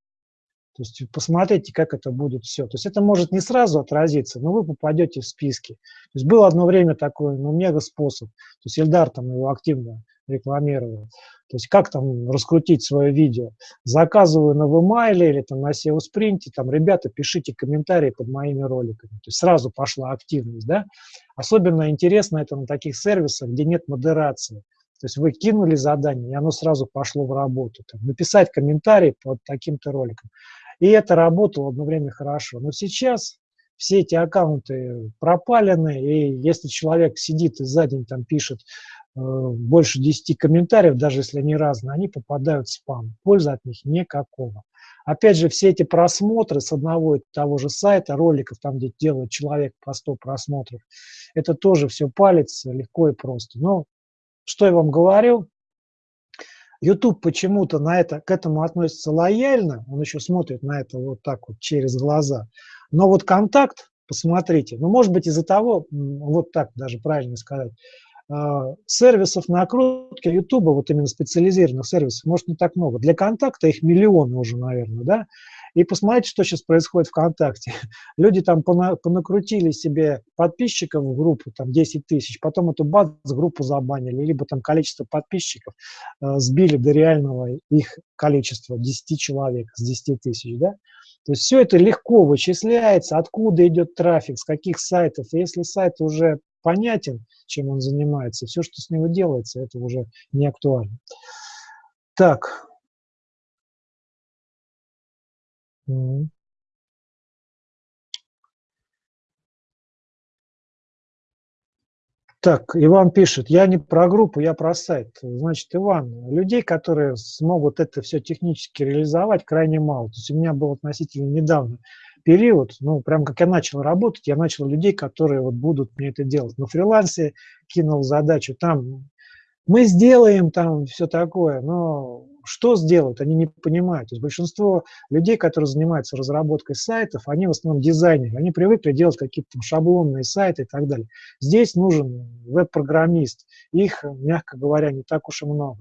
То есть посмотрите, как это будет все. То есть это может не сразу отразиться, но вы попадете в списки. То есть было одно время такой, ну, мега способ. То есть Эльдар там его активно рекламировал. То есть как там раскрутить свое видео. Заказываю на VMail или там на SEO Sprint, там, ребята, пишите комментарии под моими роликами. То есть сразу пошла активность, да. Особенно интересно это на таких сервисах, где нет модерации. То есть вы кинули задание, и оно сразу пошло в работу. Там, написать комментарий под таким-то роликом. И это работало одно время хорошо. Но сейчас все эти аккаунты пропалены, и если человек сидит и за день там пишет больше 10 комментариев, даже если они разные, они попадают в спам. Пользы от них никакого. Опять же, все эти просмотры с одного и того же сайта, роликов, там, где делает человек по 100 просмотров, это тоже все палится легко и просто. Но что я вам говорил, YouTube почему-то на это, к этому относится лояльно, он еще смотрит на это вот так вот через глаза. Но вот контакт, посмотрите, ну, может быть, из-за того, вот так даже правильно сказать, а, сервисов накрутки YouTube, вот именно специализированных сервисов, может не так много. Для контакта их миллионы уже, наверное, да? И посмотрите, что сейчас происходит ВКонтакте. Люди там понакрутили себе подписчиков в группу, там 10 тысяч, потом эту бац, группу забанили, либо там количество подписчиков э, сбили до реального их количества, 10 человек с 10 тысяч, да? То есть все это легко вычисляется, откуда идет трафик, с каких сайтов. И если сайт уже понятен, чем он занимается, все, что с него делается, это уже не актуально. Так, Так, Иван пишет, я не про группу, я про сайт. Значит, Иван, людей, которые смогут это все технически реализовать, крайне мало. То есть у меня был относительно недавно период, ну, прям как я начал работать, я начал людей, которые вот будут мне это делать. На фрилансе кинул задачу, там мы сделаем там все такое, но что сделают, они не понимают. То есть большинство людей, которые занимаются разработкой сайтов, они в основном дизайнеры, они привыкли делать какие-то шаблонные сайты и так далее. Здесь нужен веб-программист, их, мягко говоря, не так уж и много.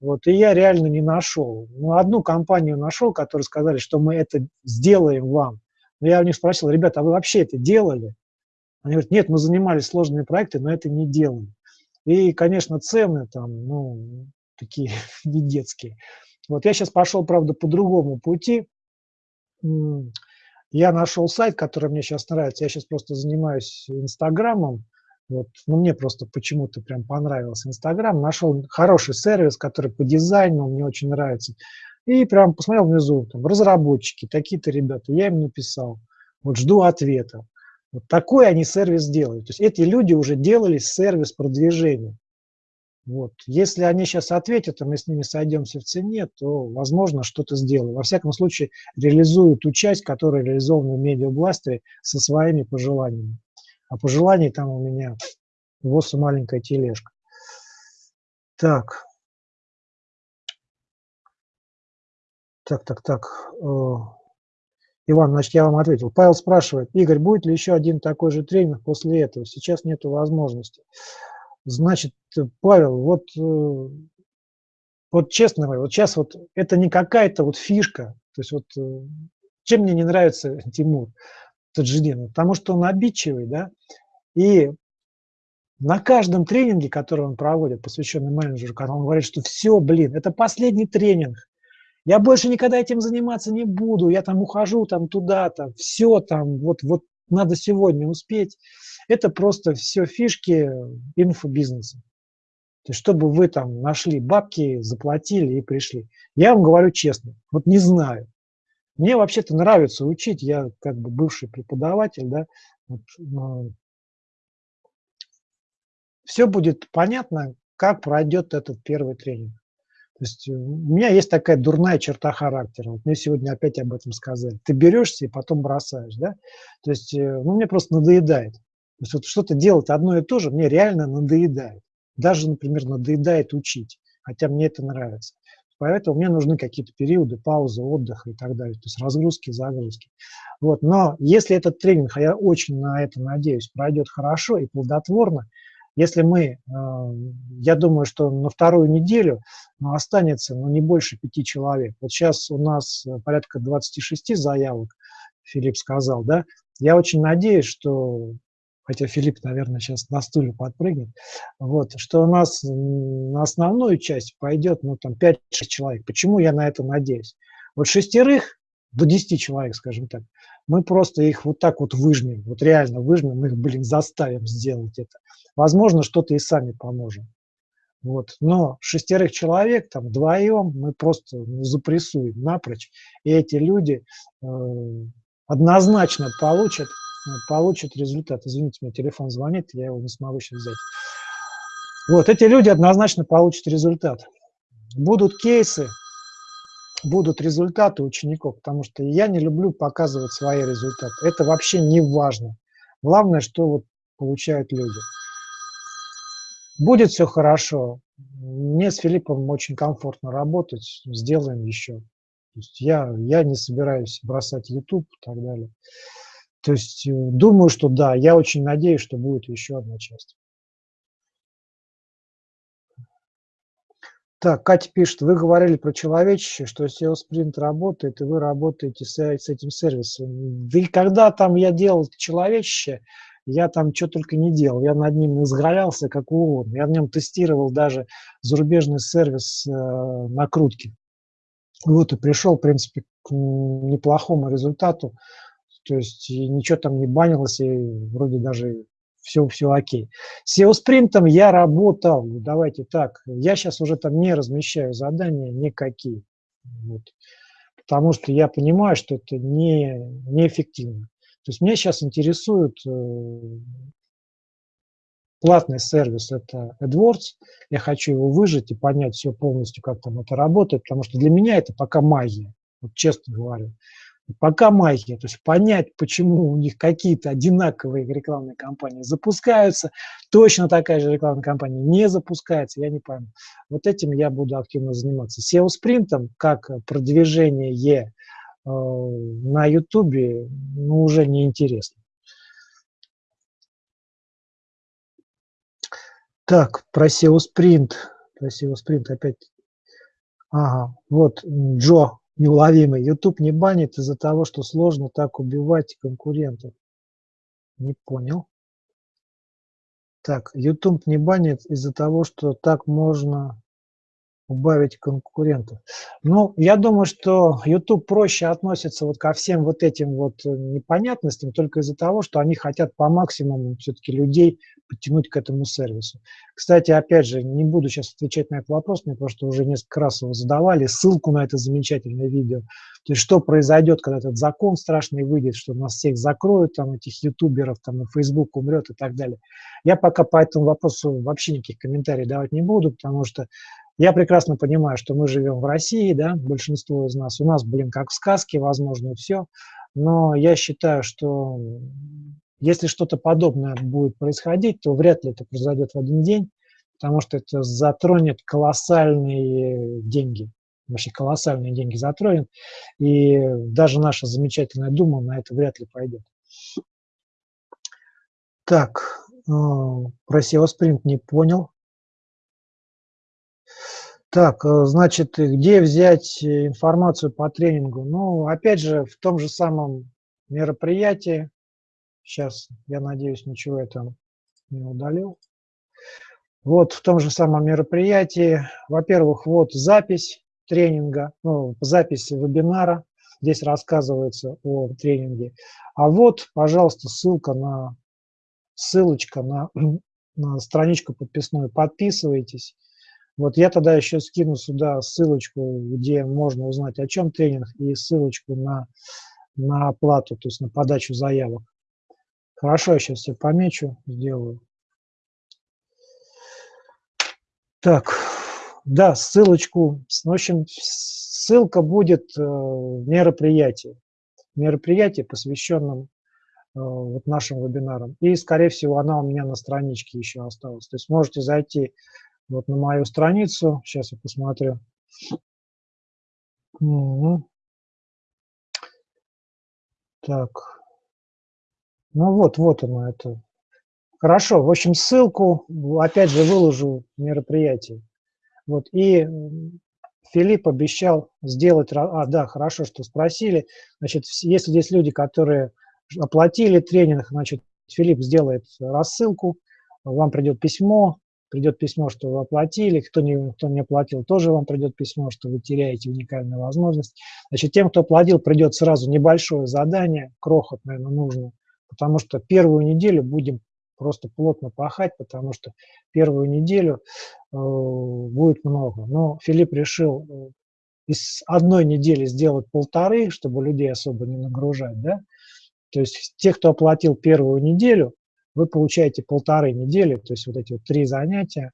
Вот, и я реально не нашел. Ну, одну компанию нашел, которые сказали, что мы это сделаем вам. Но я у них спросил, ребята, а вы вообще это делали? Они говорят, нет, мы занимались сложными проектами, но это не делали. И, конечно, цены там, ну, такие не детские. Вот я сейчас пошел, правда, по другому пути. Я нашел сайт, который мне сейчас нравится. Я сейчас просто занимаюсь Инстаграмом. Вот, ну, мне просто почему-то прям понравился Инстаграм. Нашел хороший сервис, который по дизайну мне очень нравится. И прям посмотрел внизу, там, разработчики, такие-то ребята. Я им написал. Вот жду ответа. Вот такой они сервис делают. То есть эти люди уже делали сервис продвижения. Вот. Если они сейчас ответят, и мы с ними сойдемся в цене, то, возможно, что-то сделаю. Во всяком случае, реализую ту часть, которая реализована в медиабластере со своими пожеланиями. А пожеланий там у меня вот маленькая тележка. Так. Так, так, так. Э, Иван, значит, я вам ответил. Павел спрашивает, Игорь, будет ли еще один такой же тренинг после этого? Сейчас нет возможности. Значит, Павел, вот, э, вот честно говоря, вот сейчас вот это не какая-то вот фишка. То есть вот э, чем мне не нравится Тимур Таджидин? Потому что он обидчивый, да, и На каждом тренинге, который он проводит, посвященный менеджеру, он говорит, что все, блин, это последний тренинг, я больше никогда этим заниматься не буду, я там ухожу там туда-то, все там, вот, вот надо сегодня успеть. Это просто все фишки инфобизнеса. То есть, чтобы вы там нашли бабки, заплатили и пришли. Я вам говорю честно, вот не знаю. Мне вообще-то нравится учить, я как бы бывший преподаватель, да, вот, все будет понятно, как пройдет этот первый тренинг. То есть э, у меня есть такая дурная черта характера. Вот мне сегодня опять об этом сказали. Ты берешься и потом бросаешь, да? То есть, э, ну, мне просто надоедает. То есть вот что-то делать одно и то же мне реально надоедает. Даже, например, надоедает учить, хотя мне это нравится. Поэтому мне нужны какие-то периоды паузы, отдыха и так далее, то есть разгрузки, загрузки. Вот. Но если этот тренинг, а я очень на это надеюсь, пройдет хорошо и плодотворно, если мы, э, я думаю, что на вторую неделю ну, останется ну, не больше пяти человек. Вот сейчас у нас э, порядка 26 заявок, Филипп сказал, да. Я очень надеюсь, что, хотя Филипп, наверное, сейчас на стуле подпрыгнет, вот, что у нас на основную часть пойдет, ну, там, 5-6 человек. Почему я на это надеюсь? Вот шестерых до 10 человек, скажем так, мы просто их вот так вот выжмем, вот реально выжмем, их, блин, заставим сделать это. Возможно, что-то и сами поможем. Вот. Но шестерых человек, там, вдвоем мы просто ну, запрессуем напрочь, и эти люди э, однозначно получат, получат результат. Извините, мне телефон звонит, я его не смогу сейчас взять. Вот, эти люди однозначно получат результат. Будут кейсы, будут результаты учеников, потому что я не люблю показывать свои результаты. Это вообще не важно. Главное, что вот получают люди. Будет все хорошо. Мне с Филиппом очень комфортно работать. Сделаем еще. То есть я, я не собираюсь бросать YouTube и так далее. То есть э, думаю, что да, я очень надеюсь, что будет еще одна часть. Так, Катя пишет, вы говорили про человечище, что SEO Sprint работает, и вы работаете с, с этим сервисом. Да и когда там я делал человечище, я там что только не делал. Я над ним изгалялся как угодно. Я в нем тестировал даже зарубежный сервис э, накрутки. Вот и пришел, в принципе, к неплохому результату. То есть ничего там не банилось, и вроде даже все, все окей. С SEO спринтом я работал, давайте так, я сейчас уже там не размещаю задания никакие, вот, потому что я понимаю, что это не, неэффективно. То есть меня сейчас интересует э, платный сервис, это AdWords, я хочу его выжить и понять все полностью, как там это работает, потому что для меня это пока магия, вот честно говорю. Пока магия, то есть понять, почему у них какие-то одинаковые рекламные кампании запускаются, точно такая же рекламная кампания не запускается, я не пойму. Вот этим я буду активно заниматься. SEO-спринтом, как продвижение э, на YouTube, ну, уже не интересно. Так, про SEO-спринт. Про SEO-спринт опять. Ага, вот Джо неуловимый. YouTube не банит из-за того, что сложно так убивать конкурентов. Не понял. Так, YouTube не банит из-за того, что так можно убавить конкурентов. Ну, я думаю, что YouTube проще относится вот ко всем вот этим вот э, непонятностям только из-за того, что они хотят по максимуму все-таки людей подтянуть к этому сервису. Кстати, опять же, не буду сейчас отвечать на этот вопрос, мне просто уже несколько раз его задавали, ссылку на это замечательное видео. То есть, что произойдет, когда этот закон страшный выйдет, что нас всех закроют, там, этих ютуберов, там, и Facebook умрет и так далее. Я пока по этому вопросу вообще никаких комментариев давать не буду, потому что я прекрасно понимаю, что мы живем в России, да, большинство из нас. У нас, блин, как в сказке, возможно, все. Но я считаю, что если что-то подобное будет происходить, то вряд ли это произойдет в один день, потому что это затронет колоссальные деньги. Вообще колоссальные деньги затронет. И даже наша замечательная Дума на это вряд ли пойдет. Так, э, про SEO Sprint не понял. Так, э, значит, где взять э, информацию по тренингу? Ну, опять же, в том же самом мероприятии. Сейчас, я надеюсь, ничего там не удалил. Вот в том же самом мероприятии, во-первых, вот запись тренинга, ну, запись вебинара, здесь рассказывается о тренинге. А вот, пожалуйста, ссылка на, ссылочка на, на страничку подписную, подписывайтесь. Вот я тогда еще скину сюда ссылочку, где можно узнать, о чем тренинг, и ссылочку на, на оплату, то есть на подачу заявок. Хорошо, я сейчас все помечу, сделаю. Так, да, ссылочку, в общем, ссылка будет э, в мероприятии, мероприятии, посвященном э, вот нашим вебинарам. И, скорее всего, она у меня на страничке еще осталась. То есть можете зайти вот на мою страницу, сейчас я посмотрю. Угу. Так, ну вот, вот оно это Хорошо, в общем, ссылку, опять же, выложу в мероприятии. Вот, и Филипп обещал сделать... А, да, хорошо, что спросили. Значит, если здесь люди, которые оплатили тренинг, значит, Филипп сделает рассылку, вам придет письмо, придет письмо, что вы оплатили, кто не, кто не оплатил, тоже вам придет письмо, что вы теряете уникальную возможность. Значит, тем, кто оплатил, придет сразу небольшое задание, крохот, наверное, нужно, потому что первую неделю будем просто плотно пахать, потому что первую неделю э, будет много. Но Филипп решил э, из одной недели сделать полторы, чтобы людей особо не нагружать, да. То есть те, кто оплатил первую неделю, вы получаете полторы недели, то есть вот эти вот три занятия.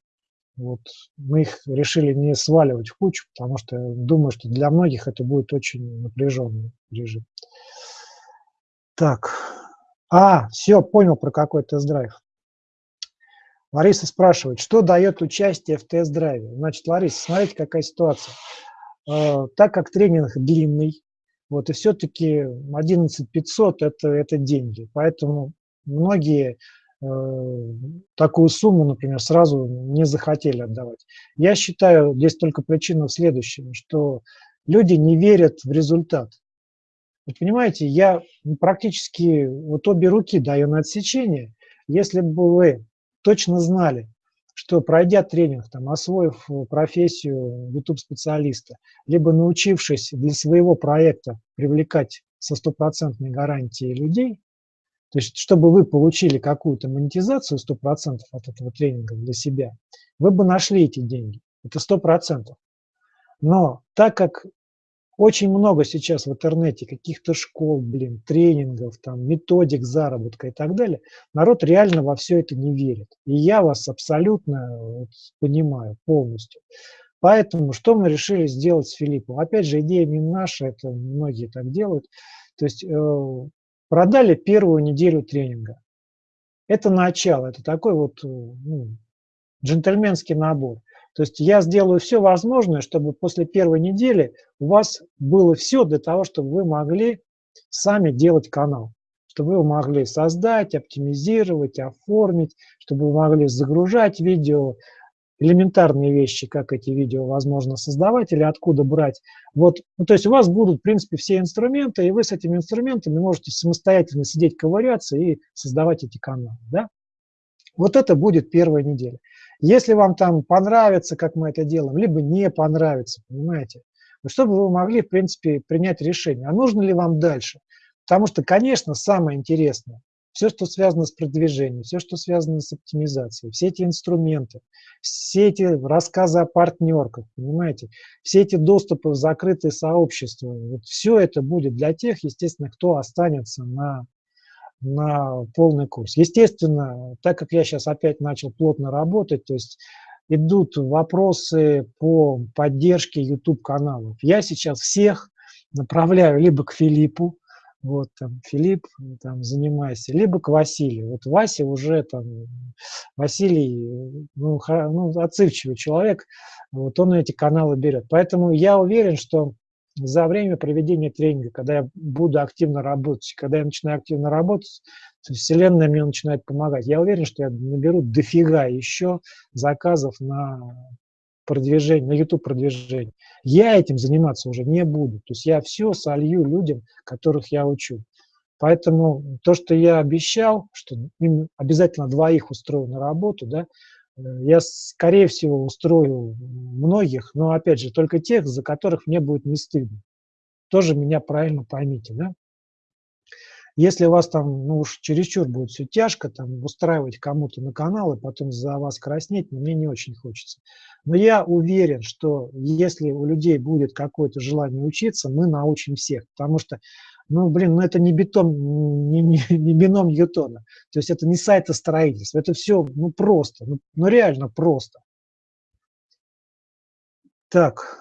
Вот мы их решили не сваливать в кучу, потому что думаю, что для многих это будет очень напряженный режим. Так, а, все, понял про какой тест-драйв. Лариса спрашивает, что дает участие в тест-драйве? Значит, Лариса, смотрите, какая ситуация. Э, так как тренинг длинный, вот, и все-таки 11 500 это, это деньги, поэтому многие э, такую сумму, например, сразу не захотели отдавать. Я считаю, здесь только причина в следующем, что люди не верят в результат. Вы понимаете, я практически вот обе руки даю на отсечение. Если бы вы точно знали, что пройдя тренинг, там, освоив профессию YouTube-специалиста, либо научившись для своего проекта привлекать со стопроцентной гарантией людей, то есть чтобы вы получили какую-то монетизацию 100% от этого тренинга для себя, вы бы нашли эти деньги. Это 100%. Но так как очень много сейчас в интернете каких-то школ, блин, тренингов, там, методик заработка и так далее. Народ реально во все это не верит. И я вас абсолютно вот, понимаю полностью. Поэтому что мы решили сделать с Филиппом? Опять же, идея не наша, это многие так делают. То есть э, продали первую неделю тренинга. Это начало, это такой вот э, ну, джентльменский набор. То есть я сделаю все возможное, чтобы после первой недели у вас было все для того, чтобы вы могли сами делать канал. Чтобы вы могли создать, оптимизировать, оформить, чтобы вы могли загружать видео, элементарные вещи, как эти видео возможно создавать или откуда брать. Вот, ну, то есть у вас будут, в принципе, все инструменты, и вы с этими инструментами можете самостоятельно сидеть, ковыряться и создавать эти каналы. Да? Вот это будет первая неделя. Если вам там понравится, как мы это делаем, либо не понравится, понимаете, чтобы вы могли, в принципе, принять решение, а нужно ли вам дальше. Потому что, конечно, самое интересное, все, что связано с продвижением, все, что связано с оптимизацией, все эти инструменты, все эти рассказы о партнерках, понимаете, все эти доступы в закрытые сообщества, вот все это будет для тех, естественно, кто останется на на полный курс. Естественно, так как я сейчас опять начал плотно работать, то есть идут вопросы по поддержке YouTube-каналов. Я сейчас всех направляю либо к Филиппу, вот там Филипп, там занимайся, либо к Василию. Вот Вася уже там, Василий, ну, ну отзывчивый человек, вот он эти каналы берет. Поэтому я уверен, что за время проведения тренинга, когда я буду активно работать, когда я начинаю активно работать, Вселенная мне начинает помогать. Я уверен, что я наберу дофига еще заказов на продвижение, на YouTube продвижение. Я этим заниматься уже не буду. То есть я все солью людям, которых я учу. Поэтому то, что я обещал, что им обязательно двоих устрою на работу, да, Э, я, скорее всего, устрою многих, но, опять же, только тех, за которых мне будет не стыдно. Тоже меня правильно поймите, да? Если у вас там, ну уж чересчур будет все тяжко, там, устраивать кому-то на канал и потом за вас краснеть, мне не очень хочется. Но я уверен, что если у людей будет какое-то желание учиться, мы научим всех, потому что ну, блин, ну это не бетон, не, не, не бином Ньютона. То есть это не сайтостроительство, это все, ну, просто, ну, ну, реально просто. Так,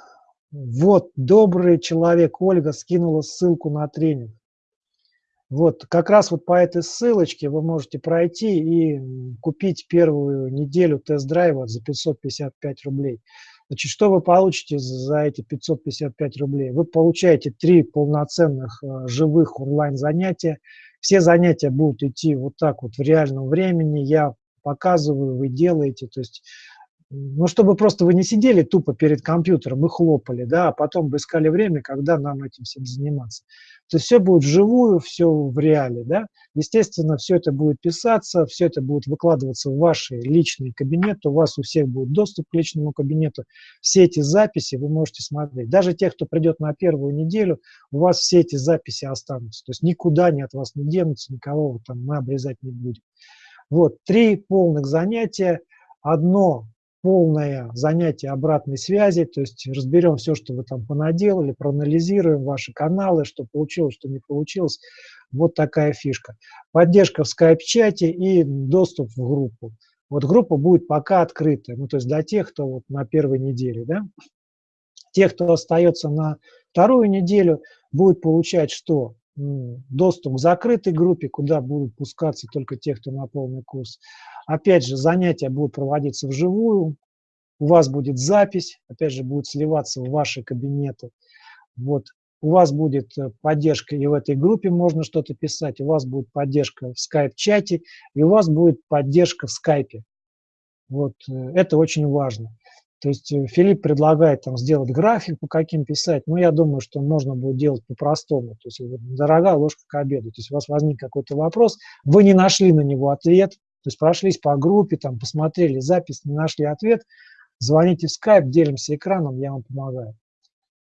вот, добрый человек Ольга скинула ссылку на тренинг. Вот, как раз вот по этой ссылочке вы можете пройти и купить первую неделю тест-драйва за 555 рублей. Значит, что вы получите за эти 555 рублей? Вы получаете три полноценных э, живых онлайн-занятия. Все занятия будут идти вот так вот в реальном времени. Я показываю, вы делаете. То есть ну, чтобы просто вы не сидели тупо перед компьютером и хлопали, да, а потом бы искали время, когда нам этим всем заниматься. То есть все будет вживую, все в реале, да. Естественно, все это будет писаться, все это будет выкладываться в ваши личные кабинеты, у вас у всех будет доступ к личному кабинету. Все эти записи вы можете смотреть. Даже те, кто придет на первую неделю, у вас все эти записи останутся. То есть никуда они от вас не денутся, никого там мы обрезать не будем. Вот, три полных занятия. Одно полное занятие обратной связи, то есть разберем все, что вы там понаделали, проанализируем ваши каналы, что получилось, что не получилось. Вот такая фишка. Поддержка в скайп-чате и доступ в группу. Вот группа будет пока открытая, ну то есть для тех, кто вот на первой неделе, да. Тех, кто остается на вторую неделю, будет получать что? Доступ к закрытой группе, куда будут пускаться только те, кто на полный курс. Опять же, занятия будут проводиться вживую, у вас будет запись, опять же, будет сливаться в ваши кабинеты. Вот. У вас будет э, поддержка и в этой группе можно что-то писать, у вас будет поддержка в скайп-чате, и у вас будет поддержка в скайпе. Вот. Э, это очень важно. То есть э, Филипп предлагает там сделать график, по каким писать, но я думаю, что можно будет делать по-простому. То есть дорогая ложка к обеду. То есть у вас возник какой-то вопрос, вы не нашли на него ответ, то есть прошлись по группе, там, посмотрели запись, не нашли ответ, звоните в скайп, делимся экраном, я вам помогаю.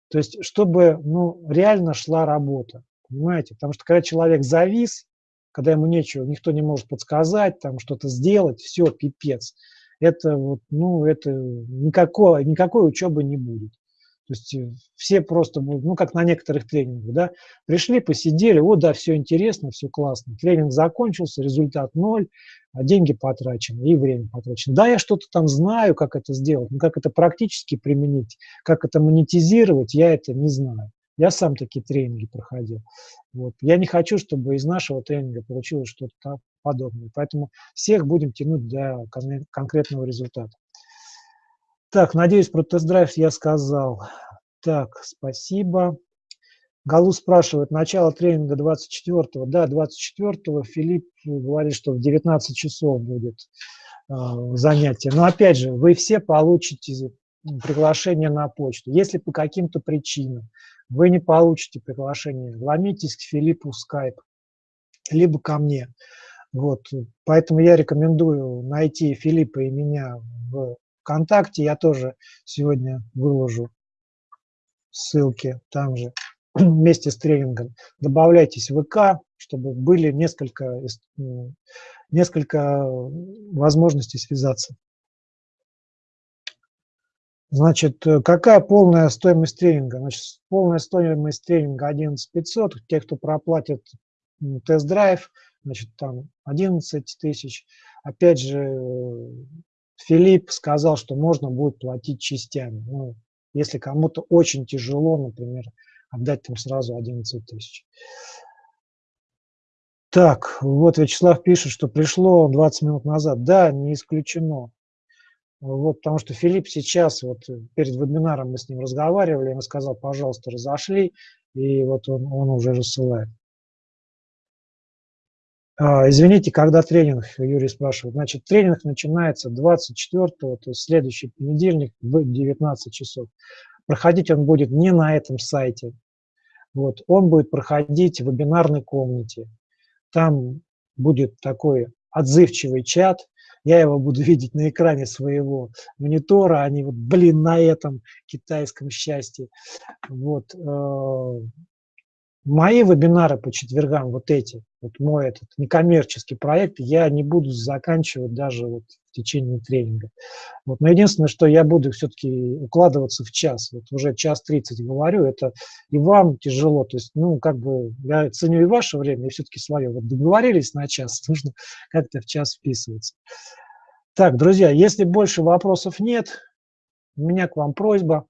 То есть, чтобы ну, реально шла работа, понимаете? Потому что когда человек завис, когда ему нечего, никто не может подсказать, там что-то сделать, все, пипец. Это вот, ну, это никакой, никакой учебы не будет. То есть э, все просто будут, ну, как на некоторых тренингах, да, пришли, посидели, вот, да, все интересно, все классно. Тренинг закончился, результат ноль, а деньги потрачены и время потрачено. Да, я что-то там знаю, как это сделать, но как это практически применить, как это монетизировать, я это не знаю. Я сам такие тренинги проходил. Вот. Я не хочу, чтобы из нашего тренинга получилось что-то подобное. Поэтому всех будем тянуть для конкретного результата. Так, надеюсь, про тест-драйв я сказал. Так, спасибо. Галу спрашивает, начало тренинга 24-го. Да, 24-го Филипп говорит, что в 19 часов будет э, занятие. Но опять же, вы все получите приглашение на почту. Если по каким-то причинам вы не получите приглашение, ломитесь к Филиппу скайп, либо ко мне. Вот. Поэтому я рекомендую найти Филиппа и меня в ВКонтакте я тоже сегодня выложу ссылки там же вместе с тренингом. Добавляйтесь в ВК, чтобы были несколько, несколько возможностей связаться. Значит, какая полная стоимость тренинга? Значит, полная стоимость тренинга 11 500. Те, кто проплатит тест-драйв, значит, там 11 тысяч. Опять же, Филипп сказал, что можно будет платить частями. Ну, если кому-то очень тяжело, например, отдать там сразу 11 тысяч. Так, вот Вячеслав пишет, что пришло 20 минут назад. Да, не исключено. Вот, потому что Филипп сейчас, вот перед вебинаром мы с ним разговаривали, он сказал, пожалуйста, разошли, и вот он, он уже рассылает. А, извините, когда тренинг, Юрий спрашивает. Значит, тренинг начинается 24-го, то есть следующий понедельник в 19 часов. Проходить он будет не на этом сайте. Вот, он будет проходить в вебинарной комнате. Там будет такой отзывчивый чат, я его буду видеть на экране своего монитора, а не вот, блин, на этом китайском счастье. Вот. Э, мои вебинары по четвергам, вот эти, вот мой этот некоммерческий проект, я не буду заканчивать даже вот течение тренинга. Вот. Но единственное, что я буду все-таки укладываться в час. Вот уже час 30 говорю, это и вам тяжело. То есть, ну, как бы, я ценю и ваше время, и все-таки свое. Вот договорились на час, нужно как-то в час вписываться. Так, друзья, если больше вопросов нет, у меня к вам просьба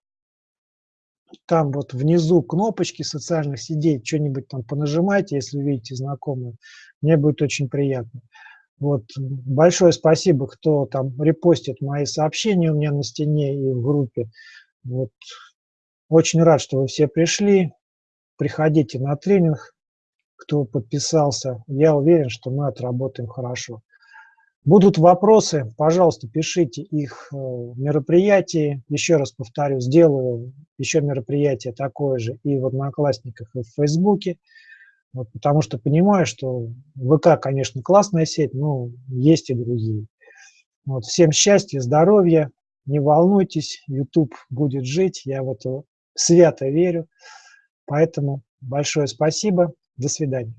там вот внизу кнопочки социальных сетей, что-нибудь там понажимайте, если видите знакомые. Мне будет очень приятно. Вот. Большое спасибо, кто там репостит мои сообщения у меня на стене и в группе. Вот. Очень рад, что вы все пришли. Приходите на тренинг, кто подписался. Я уверен, что мы отработаем хорошо. Будут вопросы, пожалуйста, пишите их э, в мероприятии. Еще раз повторю, сделаю еще мероприятие такое же и в Одноклассниках, и в Фейсбуке. Вот, потому что понимаю, что ВК, конечно, классная сеть, но есть и другие. Вот, всем счастья, здоровья, не волнуйтесь, YouTube будет жить, я в это свято верю. Поэтому большое спасибо, до свидания.